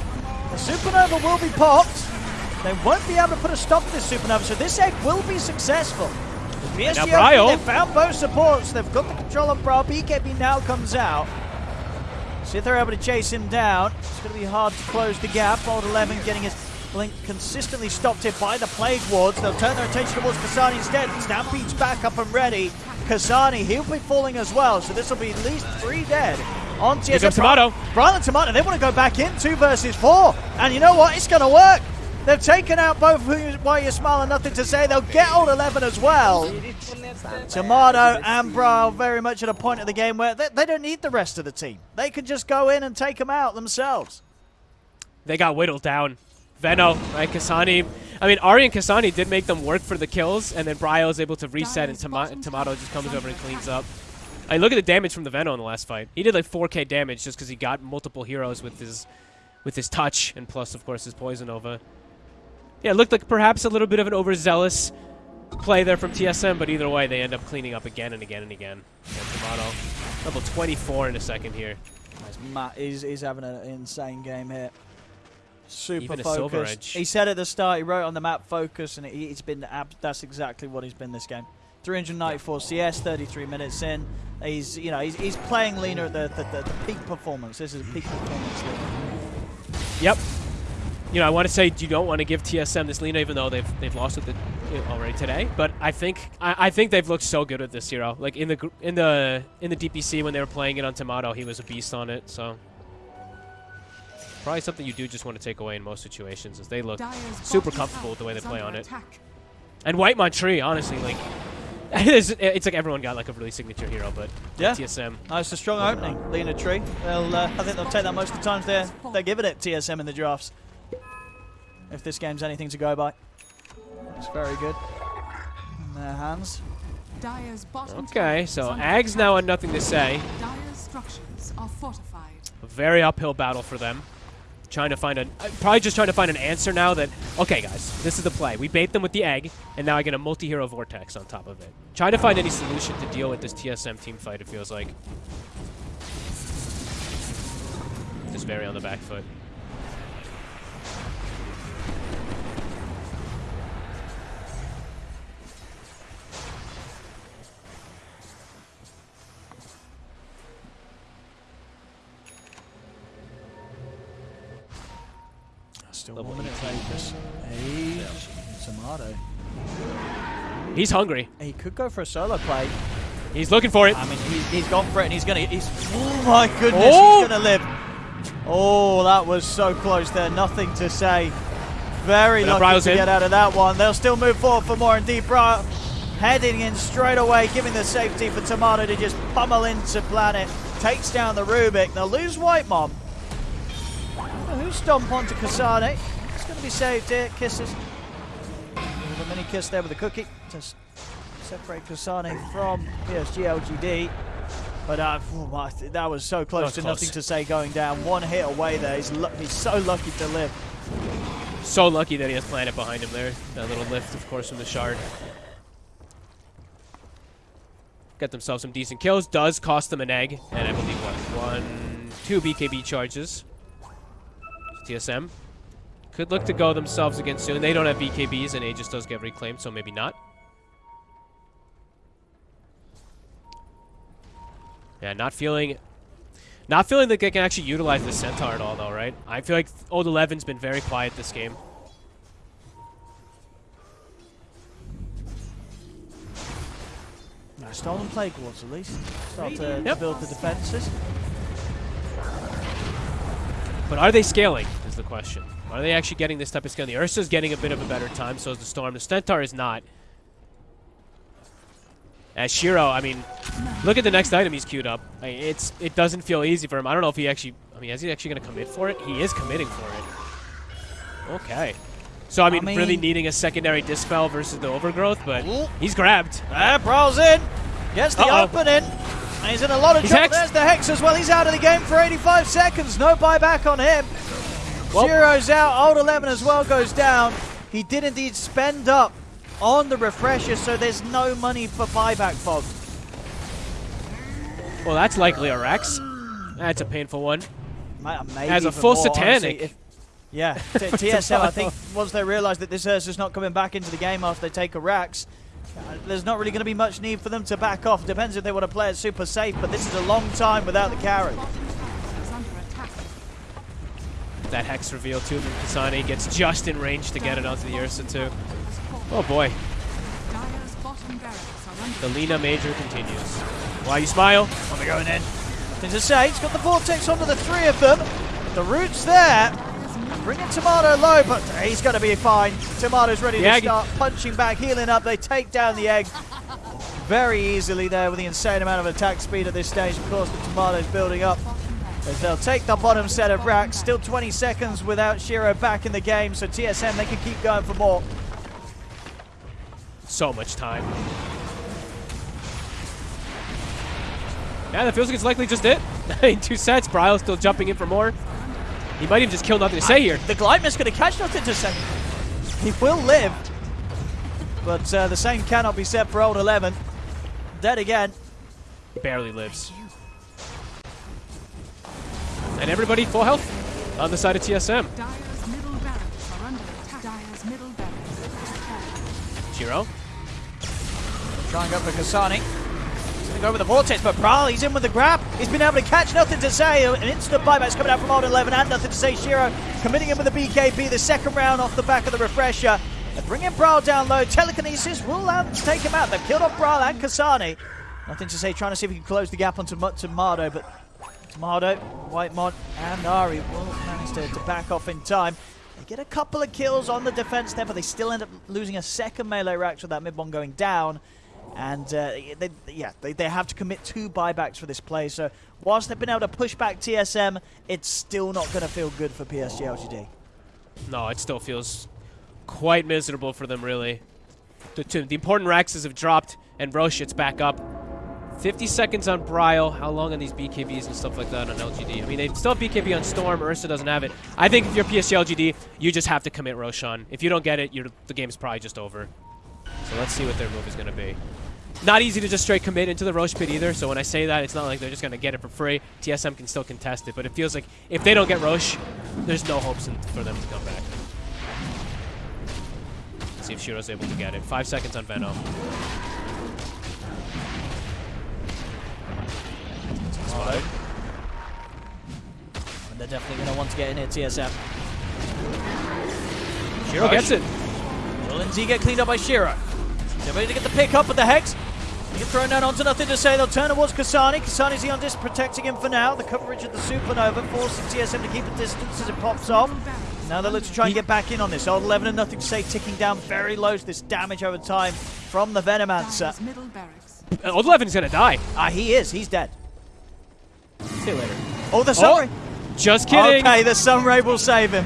B: The Supernova will be popped. They won't be able to put a stop to this Supernova, so this egg will be successful. The
A: Now
B: PSG,
A: Bryle.
B: they've found both supports. They've got the control of Bryle. BKB now comes out. See if they're able to chase him down. It's going to be hard to close the gap. Old 11 getting his blink consistently stopped here by the Plague Wards. They'll turn their attention towards Kasane instead. Stampede's back up and ready. Kasane, he'll be falling as well, so this will be at least three dead. On TSM.
A: Timado.
B: Bryle and Timado, they want to go back in two versus four. And you know what? It's going to work. They've taken out both Why You Smile and Nothing to Say. They'll get all 11 as well. Timado and Bryle very much at a point of the game where they, they don't need the rest of the team. They can just go in and take them out themselves.
A: They got whittled down. Veno, right? Kasane. I mean, Ari and Kasane did make them work for the kills, and then Bryle is able to reset, and Toma Timado just comes over and cleans up. I look at the damage from the Veno in the last fight. He did like 4k damage just because he got multiple heroes with his with his touch, and plus, of course, his Poison Nova. Yeah, it looked like perhaps a little bit of an overzealous play there from TSM, but either way, they end up cleaning up again and again and again. And level 24 in a second here.
B: As Matt is, is having an insane game here. Super focused. He said at the start, he wrote on the map focus, and he, it's been that's exactly what he's been this game. 394 CS, 33 minutes in. He's you know he's, he's playing Lina at the, the, the, the peak performance. This is a peak performance. league.
A: Yep. You know, I want to say you don't want to give TSM this lead, even though they've they've lost it the, already today. But I think I, I think they've looked so good with this hero. Like in the in the in the DPC when they were playing it on Timado, he was a beast on it. So Probably something you do just want to take away in most situations, as they look
C: Dire's
A: super comfortable with the way they play
C: under
A: on it. And Whitemon tree, honestly, like it's, it's like everyone got like a really signature hero, but
B: Yeah.
A: TSM.
B: Oh, it's a strong opening. Lina Tree. They'll, uh, I think they'll take that most of the times they're, they're giving it TSM in the drafts. If this game's anything to go by. It's very good. In their hands.
A: Okay, so
C: Aghs
A: now on nothing to say.
C: Dire's structures are fortified.
A: A very uphill battle for them. Trying to find a, uh, probably just trying to find an answer now that, okay guys, this is the play. We bait them with the egg, and now I get a multi-hero vortex on top of it. Trying to find any solution to deal with this TSM team fight, it feels like. Just very on the back foot.
B: Still
A: Level
B: one minute focus. Hey, Timado.
A: He's hungry.
B: He could go for a solo play.
A: He's looking for it.
B: I mean, he, he's gone for it, and he's gonna. He's. Oh my goodness,
A: Oh!
B: he's gonna live. Oh, that was so close there. Nothing to say. Very
A: But
B: lucky to
A: in.
B: get out of that one. They'll still move forward for more. Indeed, Bryle heading in straight away, giving the safety for Timado to just pummel into Planet. Takes down the Rubik. They'll lose Whitemon. Who's stomp onto Kasane? It's going to be saved here. Kisses. With a mini kiss there with a cookie to separate Kasane from PSG LGD. But uh, oh that was so close to
A: close.
B: nothing to say going down. One hit away there. He's, he's so lucky to live.
A: So lucky that he has Planet behind him there. That little lift, of course, from the shard. Got themselves some decent kills. Does cost them an egg. And I believe, what, one, two BKB charges. TSM. Could look to go themselves again soon. They don't have BKBs, and Aegis does get reclaimed, so maybe not. Yeah, not feeling not feeling like they can actually utilize the Centaur at all, though, right? I feel like Old Eleven's been very quiet this game.
B: Stolen plague wards at least. Start to, to build the defenses.
A: But are they scaling, is the question. Are they actually getting this type of scale? The Ursa's getting a bit of a better time, so is the Storm. The Centaur is not. As Shiro, I mean, look at the next item he's queued up. I mean, it's It doesn't feel easy for him. I don't know if he actually, I mean, is he actually going to commit for it? He is committing for it. Okay. So, I mean, really
B: mean-
A: needing a secondary Dispel versus the Overgrowth, but he's grabbed.
B: Ah, Bryle's in. Gets the
A: Uh-oh.
B: opening. And he's in a lot of
A: He's
B: trouble.
A: hexed.
B: There's the Hex as well. He's out of the game for 85 seconds. No buyback on him.
A: Well-
B: Shiro's out. Old 11 as well goes down. He did indeed spend up on the refresher, so there's no money for buyback, Fog.
A: Well, that's likely a Rax. That's a painful one.
B: Maybe
A: As a full
B: more, honestly,
A: satanic.
B: if- yeah, TSL, I think, once they realise that this Ursa's not coming back into the game after they take a Rax, Uh, there's not really going to be much need for them to back off. Depends if they want to play it super safe, but this is a long time without the carry.
C: Bottom tower is under attack.
A: That Hex reveal too from Kasane gets just in range to get it onto the Ursa too. Oh boy.
C: Dire's bottom barracks are under
A: The Lina Major continues. Why you smile?
B: Are they going in? Nothing to say. He's got the Vortex onto the three of them. The root's there. Bringing Timado low, but he's going to be fine. Timado's ready
A: The
B: to
A: egg.
B: start punching back, healing up. They take down the egg very easily there with the insane amount of attack speed at this stage. Of course, the Timado's building up. As they'll take the bottom set of racks. Still 20 seconds without Shiro back in the game, so TSM, they can keep going for more.
A: So much time. Yeah, that feels like it's likely just it. in two sets, Bryle's still jumping in for more. He might even just kill nothing to say here.
B: The Whitemon's going to catch nothing to say. He will live, but uh, the same cannot be said for old 11. Dead again.
A: Barely lives. And everybody full health on the side of TSM.
C: Dire's middle barracks are under attack. Dire's middle barracks are
B: Trying up for Kasane. Go with the Vortex, but Bryle, he's in with the grab. He's been able to catch nothing to say. An instant buyback's coming out from Old 11 and nothing to say. Shiro committing him with the BKB, the second round off the back of the refresher. They're bringing Bryle down low. Telekinesis will take him out. They've killed off Bryle and Kasane. Nothing to say, trying to see if he can close the gap onto Timado, but Timado, White Mod, and Ari will manage to, to back off in time. They get a couple of kills on the defense there, but they still end up losing a second melee rack with that mid one going down. And uh, they, yeah, they, they have to commit two buybacks for this play. So whilst they've been able to push back TSM, it's still not going to feel good for PSG LGD.
A: No, it still feels quite miserable for them, really. The, the important Raxes have dropped, and Rosh, it's back up. 50 seconds on Bryle. How long on these BKBs and stuff like that on LGD? I mean, they still have BKB on Storm. Ursa doesn't have it. I think if you're PSG LGD, you just have to commit Roshan. If you don't get it, the game's probably just over. So let's see what their move is going to be. Not easy to just straight commit into the Rosh pit either, so when I say that, it's not like they're just going to get it for free. TSM can still contest it, but it feels like if they don't get Rosh, there's no hopes in, for them to come back. Let's see if Shiro's able to get it. Five seconds on Venom.
B: Spotted. And they're definitely going to want to get in here, TSM.
A: Shiro gets it.
B: Will NZ get cleaned up by Shiro? They're ready to get the pick up with the Hex. He gets thrown down onto nothing to say. They'll turn towards Kasane. Kasane's the on disc protecting him for now. The coverage of the Supernova forcing TSM to keep a distance as it pops off. Now they look to try and get back in on this. Old 11 and nothing to say, ticking down very low to this damage over time from the Venomancer.
C: Dire's middle barracks.
A: Uh, Old Levin's going to die.
B: Ah, he is. He's dead.
A: See you later.
B: Oh, the Sunray.
A: Just kidding.
B: Okay, the Sunray will save him.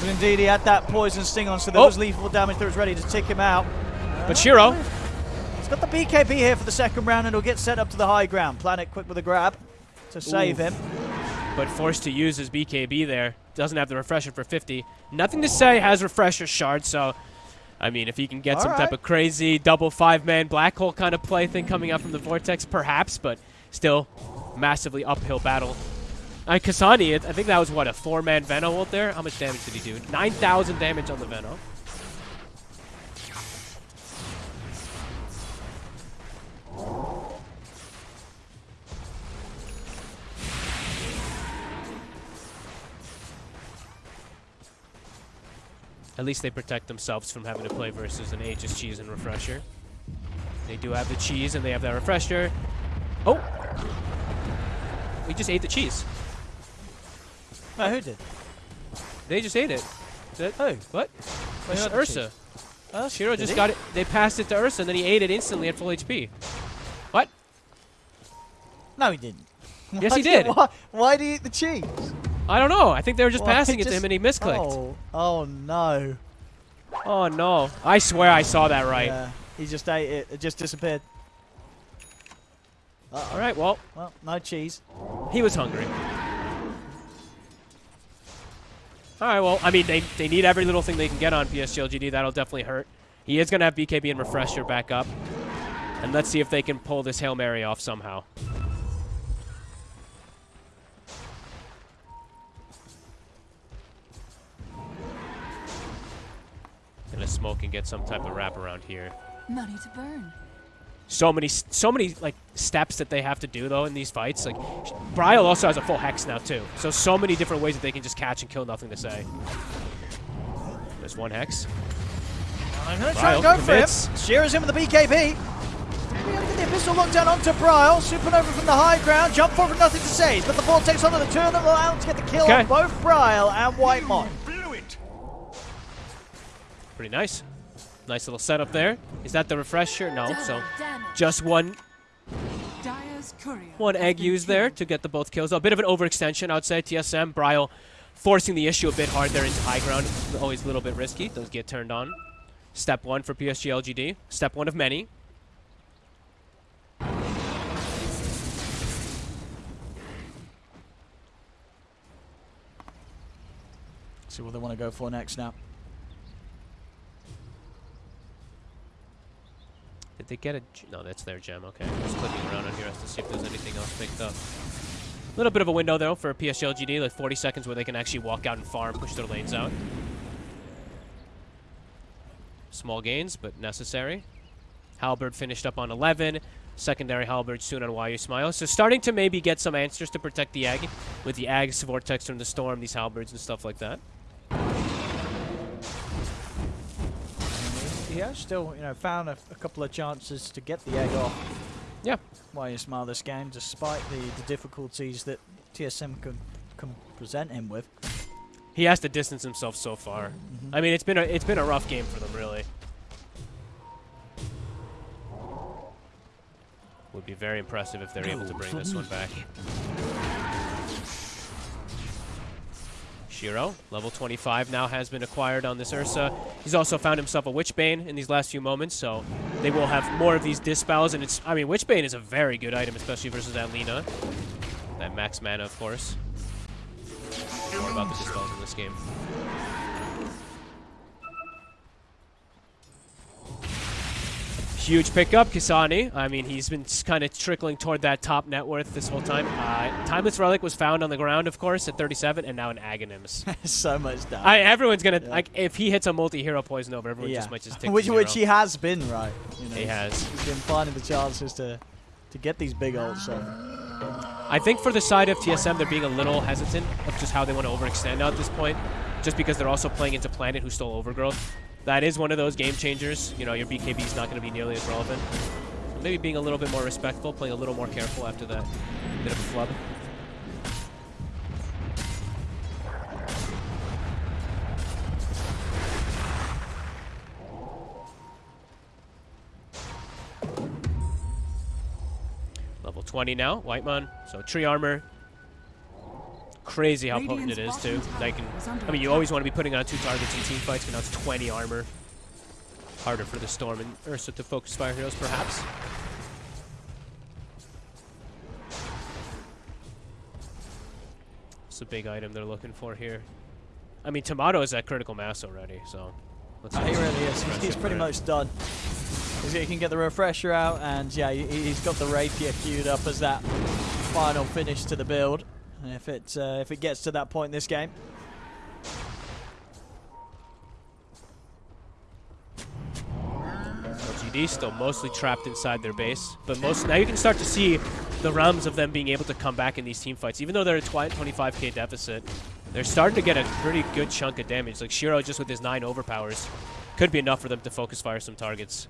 B: But indeed, he had that poison sting on, so there
A: Oh.
B: was lethal damage that was ready to tick him out.
A: But Shiro,
B: He's got the BKB here for the second round, and he'll get set up to the high ground. Planet quick with a grab to save him.
A: but forced to use his BKB there. Doesn't have the refresher for 50. Nothing to say, has refresher shard, so... I mean, if he can get
B: All
A: some type of crazy double five-man black hole kind of play thing coming out from the Vortex, perhaps, but still, massively uphill battle. Uh, Kasane, I think that was, what, a four-man Veno ult there? How much damage did he do? 9,000 damage on the Veno. At least they protect themselves from having to play versus an Aegis cheese and refresher. They do have the cheese and they have that refresher. Oh! We just ate the cheese.
B: No, who did?
A: They just ate it. That,
B: Who?
A: what? Ursa.
B: Uh,
A: Shiro
B: did
A: just
B: he?
A: got it. They passed it to Ursa and then he ate it instantly at full HP. What?
B: No, he didn't.
A: Yes,
B: Why
A: he did.
B: Why, why did he eat the cheese?
A: I don't know. I think they were just
B: Why
A: passing it to him and he misclicked.
B: Oh, oh no.
A: Oh no. I swear I saw that right.
B: Yeah, he just ate it. It just disappeared.
A: All right, well,
B: Well, no cheese.
A: he was hungry. All right, well, I mean, they, they need every little thing they can get on PSG LGD. That'll definitely hurt. He is going to have BKB and Refresher back up. And let's see if they can pull this Hail Mary off somehow. Gonna smoke and get some type of wrap around here.
C: Money to burn.
A: so many so many like steps that they have to do though in these fights. Like Bryle also has a full hex now too. So so many different ways that they can just catch and kill nothing to say. There's one hex.
B: I'm going to try and go
A: commits.
B: for him. Shiro's in with the BKB. We're going to get the Abyssal lockdown onto Bryle. Supernova from the high ground. Jump forward, nothing to say. He's got the Vortex onto the two of them. Will out to get the kill
A: Okay.
B: on both Bryle and Whitemon.
F: Blew it.
A: Pretty nice. Nice little setup there. Is that the refresher? No. So just one one egg used there to get the both kills. A bit of an overextension, I would say. TSM Bryle forcing the issue a bit hard there into high ground. Always a little bit risky. Does get turned on. Step one for PSG LGD. Step one of many.
B: See what they want to go for next now.
A: Did they get a... No, that's their gem. Okay. Just clicking around on here to see if there's anything else picked up. A little bit of a window, though, for PSG LGD. Like 40 seconds where they can actually walk out and farm, push their lanes out. Small gains, but necessary. Halberd finished up on 11. Secondary Halberd soon on YU Smile. So starting to maybe get some answers to protect the Egg with the Aghs, Vortex from the Storm, these Halberds and stuff like that.
B: He has still, you know, found a, a couple of chances to get the egg off.
A: Yeah.
B: Why you smile this game, despite the, the difficulties that TSM can, can present him with.
A: He has to distance himself so far. Mm-hmm. I mean, it's been a it's been a rough game for them, really. Would be very impressive if they're able to bring this one back. Shiro, level 25, now has been acquired on this Ursa. He's also found himself a Witchbane in these last few moments, so they will have more of these dispels. And it's, I mean, Witchbane is a very good item, especially versus that Lina. That max mana, of course. More about the dispels in this game. Huge pickup, Kasane. I mean, he's been kind of trickling toward that top net worth this whole time. Uh, Timeless Relic was found on the ground, of course, at 37, and now an Aghanims.
B: so much damage.
A: I, everyone's gonna
B: Yeah.
A: like if he hits a multi-hero poison over, everyone just might just take
B: which which he has been right. You know,
A: He has.
B: He's been finding the chances to to get these big ults. So.
A: I think for the side of TSM, they're being a little hesitant of just how they want to overextend now at this point, just because they're also playing into Planet, who stole Overgrowth. That is one of those game changers. You know, your BKB is not going to be nearly as relevant. Maybe being a little bit more respectful, playing a little more careful after that bit of a flub. Level 20 now, White Whitemon. So tree armor. Crazy how potent it is too.
C: bottom
A: Like,
C: tower is under
A: I mean, you
C: attack.
A: always want to be putting on two targets in team fights, but now it's 20 armor. Harder for the Storm and Ursa to focus fire heroes, perhaps. It's a big item they're looking for here. I mean, Timado is at critical mass already, so let's
B: Oh, he really is. He's, he's pretty much done. He can get the refresher out, and yeah, he, he's got the rapier queued up as that final finish to the build. If it uh, if it gets to that point in this game,
A: LGD still mostly trapped inside their base, but most now you can start to see the realms of them being able to come back in these team fights. Even though they're a 25k deficit, they're starting to get a pretty good chunk of damage. Like Shiro, just with his nine overpowers, could be enough for them to focus fire some targets.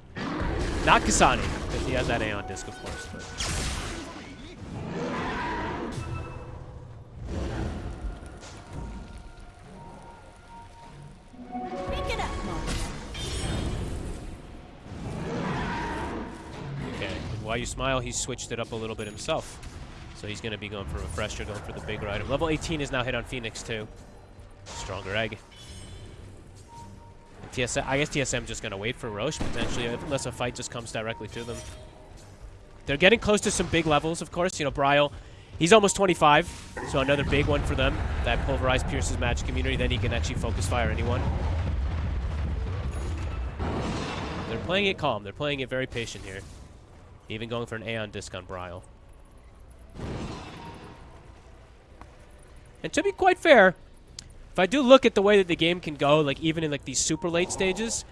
A: Not Kasane, because he has that Aeon disc, of course. But While you smile, he switched it up a little bit himself. So he's going to be going for a Refresher, going for the bigger item. Level 18 is now hit on Phoenix, too. Stronger egg. TSM, I guess TSM just going to wait for Rosh, potentially, unless a fight just comes directly to them. They're getting close to some big levels, of course. You know, Bryle, he's almost 25, so another big one for them. That Pulverize pierces magic immunity, then he can actually focus fire anyone. They're playing it calm. They're playing it very patient here. Even going for an Aeon disc on Bryle. And to be quite fair, if I do look at the way that the game can go, like even in like these super late stages,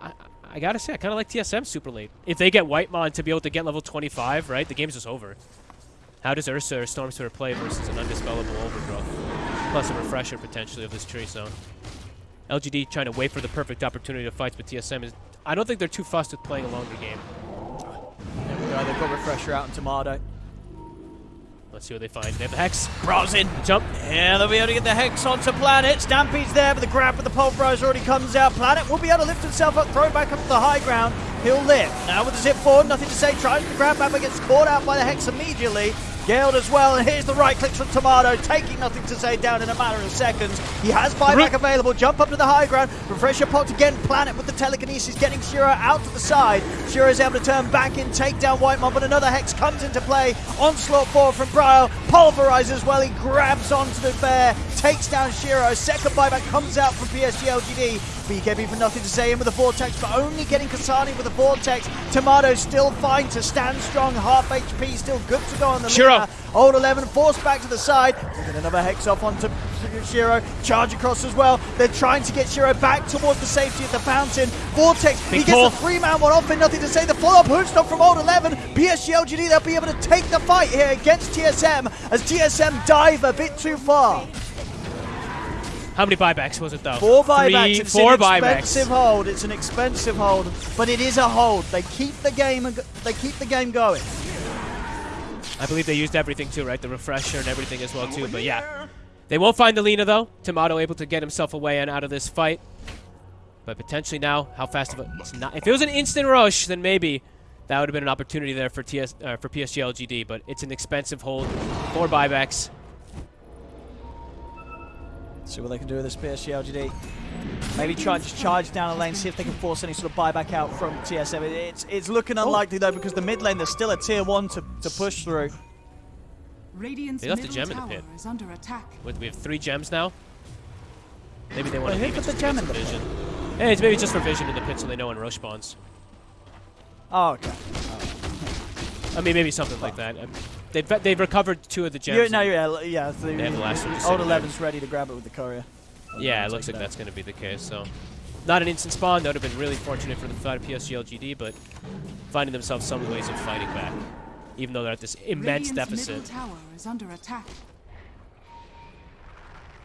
A: I, I gotta say I kind of like TSM super late. If they get White Whitemon to be able to get level 25, right, the game's just over. How does Ursa or Stormsweeper play versus an undispellable overgrowth? Plus a refresher potentially of this tree zone. LGD trying to wait for the perfect opportunity to fight, but TSM is. I don't think they're too fussed with playing a longer game.
B: They've got refresher out and Timado.
A: Let's see what they find. They have the Hex.
B: in
A: Jump.
B: Yeah, they'll be able to get the Hex onto Planet. Stampede's there, but the grab with the Pulverize already comes out. Planet will be able to lift himself up, throw back up to the high ground. He'll live. Now with the zip forward, nothing to say. Tries to grab back, but gets caught out by the Hex immediately. Galed as well, and here's the right clicks from Timado, taking nothing to say down in a matter of seconds. He has buyback available, jump up to the high ground, refresher pot again, Planet with the telekinesis getting Shiro out to the side. Shiro is able to turn back in, take down White Whitemon, but another Hex comes into play. Onslaught forward from Bryle, pulverizes well, he grabs onto the bear, takes down Shiro. Second buyback comes out from PSG LGD. BKB for nothing to say in with the Vortex, but only getting Kasane with the Vortex. Timado still fine to stand strong, half HP, still good to go on the
A: Shiro.
B: Old 11 forced back to the side. Get another Hex off onto Shiro. Charge across as well. They're trying to get Shiro back towards the safety of the fountain. Vortex, he gets a three-man one off and nothing to say. The follow-up hoof stomp from Old 11. PSG LGD, they'll be able to take the fight here against TSM as TSM dive a bit too far.
A: How many buybacks was it though?
B: Four
A: Three,
B: buybacks. It's
A: four
B: an expensive
A: buybacks.
B: hold. It's an expensive hold, but it is a hold. They keep the game. They keep the game going.
A: I believe they used everything too, right? The refresher and everything as well too. But yeah, they won't find the Lina though. Timado able to get himself away and out of this fight. But potentially now, how fast of a? It's not, if it was an instant rush, then maybe that would have been an opportunity there for TS uh, for PSG LGD. But it's an expensive hold. Four buybacks.
B: See what they can do with this PSG LGD. Maybe try and just charge down a lane, see if they can force any sort of buyback out from TSM. It- It's it's looking unlikely though because the mid lane there's still a tier one to, to push through.
C: Radiant's
A: They left a gem in the pit.
C: is under attack.
A: With we have three gems now. Maybe they want
B: Wait,
A: to
B: who
A: leave it
B: the gem in
A: some
B: the pit?
A: vision. Hey, it's maybe just for vision in the pit so they know when Rosh spawns.
B: Oh, okay.
A: I mean, maybe something like that. Um, They've they've recovered two of the gems.
B: You're, no,
A: and-
B: yeah, yeah. The,
A: They have the last one just
B: old
A: sitting there.
B: 11's ready to grab it with the courier.
A: Yeah, it looks like
B: that.
A: that's going to be the case. So, not an instant spawn. That would have been really fortunate for the side of PSG LGD, but finding themselves some ways of fighting back, even though they're at this immense
C: Radiant's
A: deficit.
C: middle tower is under attack.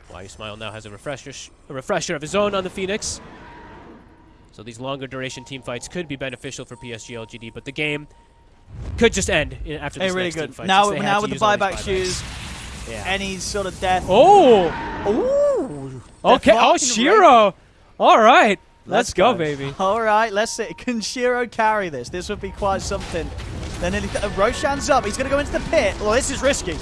A: Why you smile now has a refresher, sh- a refresher of his own on the Phoenix. So these longer duration team fights could be beneficial for PSG LGD, but the game could just end after this
B: Hey, really
A: next
B: good.
A: fight.
B: Now,
A: since they had
B: now with the buyback shoes,
A: Yeah.
B: any sort of death.
A: oh,
B: Ooh.
A: okay.
B: Death
A: Oh, Shiro. All right, let's, go,
B: go.
A: baby.
B: All right, let's see. Can Shiro carry this? This would be quite something. Then uh, Roshan's up. He's going to go into the pit. Well, this is risky.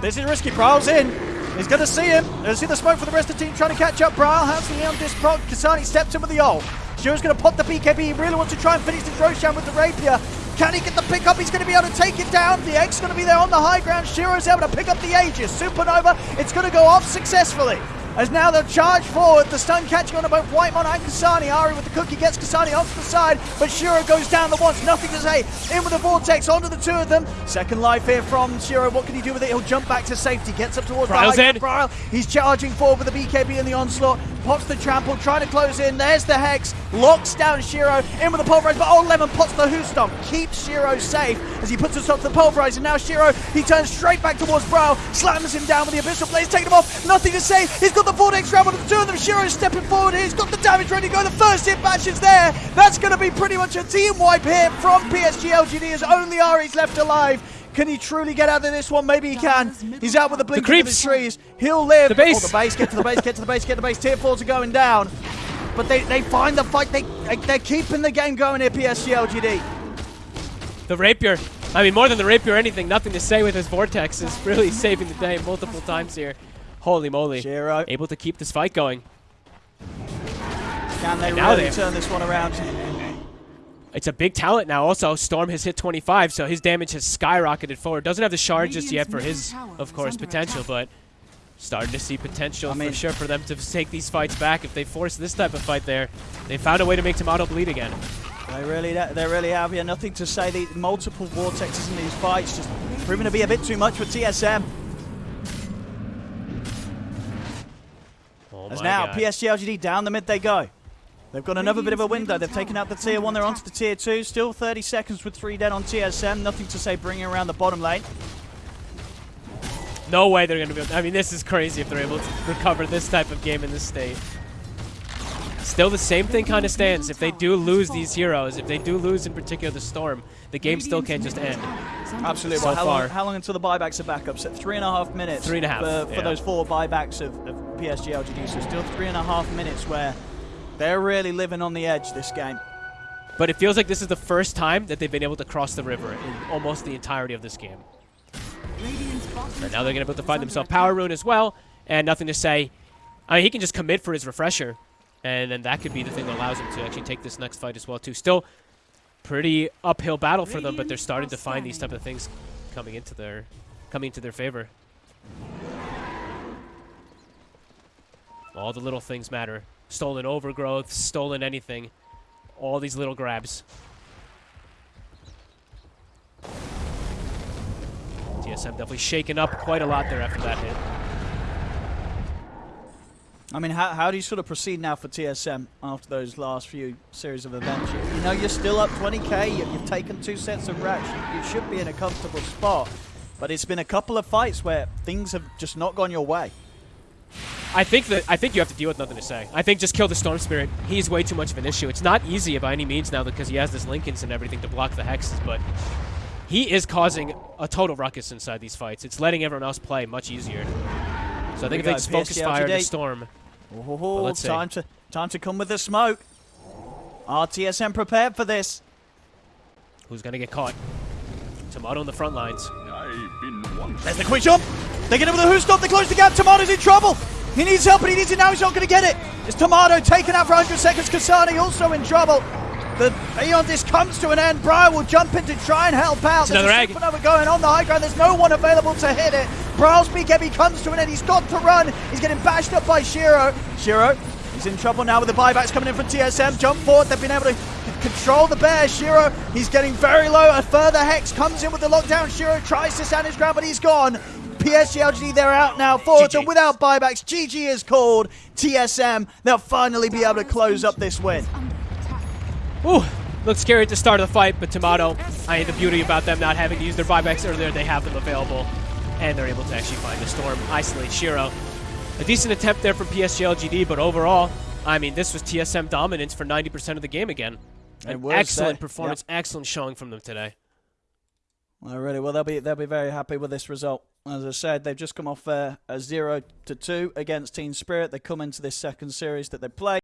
B: This is risky. Bryle's in. He's going to see him. There's see the smoke for the rest of the team trying to catch up. Bryle has the on this proc. Kasane steps in with the ult. Shiro's going to pop the BKB. He really wants to try and finish this Roshan with the rapier. Can he get the pick up? He's going to be able to take it down. The Egg's going to be there on the high ground. Shiro's able to pick up the Aegis. Supernova. It's going to go off successfully. As now they'll charge forward, the stun catching on both Whitemon and Kasane. Ari with the cookie gets Kasane onto the side, but Shiro goes down the once, nothing to say. In with the Vortex, onto the two of them. Second life here from Shiro. What can he do with it? He'll jump back to safety, gets up towards
A: Bryle's
B: the. He's charging forward with the BKB in the onslaught. Pops the trample, trying to close in. There's the Hex, locks down Shiro. In with the pulverize, but Old Lemon pots the Hoof Stomp. Keeps Shiro safe as he puts himself to the pulverize. And now Shiro, he turns straight back towards Bryle, slams him down with the Abyssal Blade, taking him off. Nothing to say. He's got the Vortex Ramble to the two of them. Shiro's stepping forward here. He's got the damage ready to go. The first hit bash is there. That's going to be pretty much a team wipe here from PSG LGD as only Ari's left alive. Can he truly get out of this one? Maybe he can. He's out with the blink of his trees. He'll live.
A: The base.
B: Oh, the base. Get to the base. Get to the base. Get to the base. Tier fours are going down. But they, they find the fight. They, they, they're keeping the game going here, PSG LGD.
A: The rapier. I mean, more than the rapier or anything, nothing to say with his vortex is really saving the day multiple times here. Holy moly.
B: Shiro.
A: Able to keep this fight going.
B: Can they really
A: they-
B: turn this one around?
A: It's a big talent now. Also, Storm has hit 25, so his damage has skyrocketed forward. Doesn't have the shard just yet for his, of course, potential,
C: attack.
A: but starting to see potential
B: I mean-
A: for sure for them to take these fights back. If they force this type of fight there, they found a way to make Timado bleed again.
B: They really, they really have here. Nothing to say. The multiple vortexes in these fights just proving to be a bit too much for TSM.
A: Oh
B: As now
A: God.
B: PSG LGD down the mid they go. They've got another bit of a window. They've taken out the tier one. They're onto the tier two. Still 30 seconds with three dead on TSM. Nothing to say bringing around the bottom lane.
A: No way they're going to be able I mean, this is crazy if they're able to recover this type of game in this state. Still the same thing kind of stands. If they do lose these heroes, if they do lose in particular the Storm, the game still can't just end.
B: Absolutely.
A: So
B: well, how,
A: far.
B: Long, how long until the buybacks are back up? So three and a half minutes.
A: Three and a half,
B: For, for
A: yeah.
B: those four buybacks of, of PSG LGD. So still three and a half minutes where they're really living on the edge this game.
A: But it feels like this is the first time that they've been able to cross the river in almost the entirety of this game. Right now they're going to be able to find themselves Power. Rune as well, and nothing to say. I mean, he can just commit for his refresher, and then that could be the thing that allows him to actually take this next fight as well too. Still, pretty uphill battle for them, but they're starting to find these type of things coming into their coming into their favor. All the little things matter. Stolen overgrowth, stolen anything. All these little grabs. TSM definitely shaken up quite a lot there after that hit.
B: I mean, how, how do you sort of proceed now for TSM after those last few series of events? You, you know, you're still up 20k. You, you've taken two sets of racks. You, you should be in a comfortable spot. But it's been a couple of fights where things have just not gone your way.
A: I think that I think you have to deal with nothing to say. I think just kill the Storm Spirit. He's way too much of an issue. It's not easy by any means now because he has this Linkens and everything to block the hexes, but he is causing a total ruckus inside these fights. It's letting everyone else play much easier. So I think if they just focus fire the storm.
B: Oh,
A: let's see.
B: time to time to come with the smoke. RTSM prepared for this.
A: Who's gonna get caught? Timado in the front lines.
F: I've been.
B: There's the quick jump. They get him with the hoof stomp. They close the gap. Timado's in trouble. He needs help, but he needs it now. He's not going to get it. It's Timado taken out for 100 seconds. Kasane also in trouble. The Aeon Disk comes to an end. Brian will jump in to try and help out.
A: It's another
B: There's
A: egg.
B: a supernova going on the high ground. There's no one available to hit it. Bryle's BKB comes to an end. He's got to run. He's getting bashed up by Shiro. Shiro, he's in trouble now with the buybacks coming in from TSM. Jump forward. They've been able to control the bear. Shiro, he's getting very low. A further hex comes in with the lockdown. Shiro tries to stand his ground, but he's gone. PSG LGD, they're out now. Forward and without buybacks. GG is called. TSM, they'll finally be able to close up this win.
A: Ooh, looked scary at the start of the fight, but Timado, I mean, the beauty about them not having to use their buybacks earlier, they have them available, and they're able to actually find the storm, isolate Shiro. A decent attempt there from PSG LGD, but overall, I mean, this was TSM dominance for 90% of the game again. An excellent
B: uh,
A: performance, excellent showing from them today.
B: Well, really, well, they'll be they'll be very happy with this result. As I said, they've just come off uh, a zero to two against Team Spirit. They come into this second series that they play.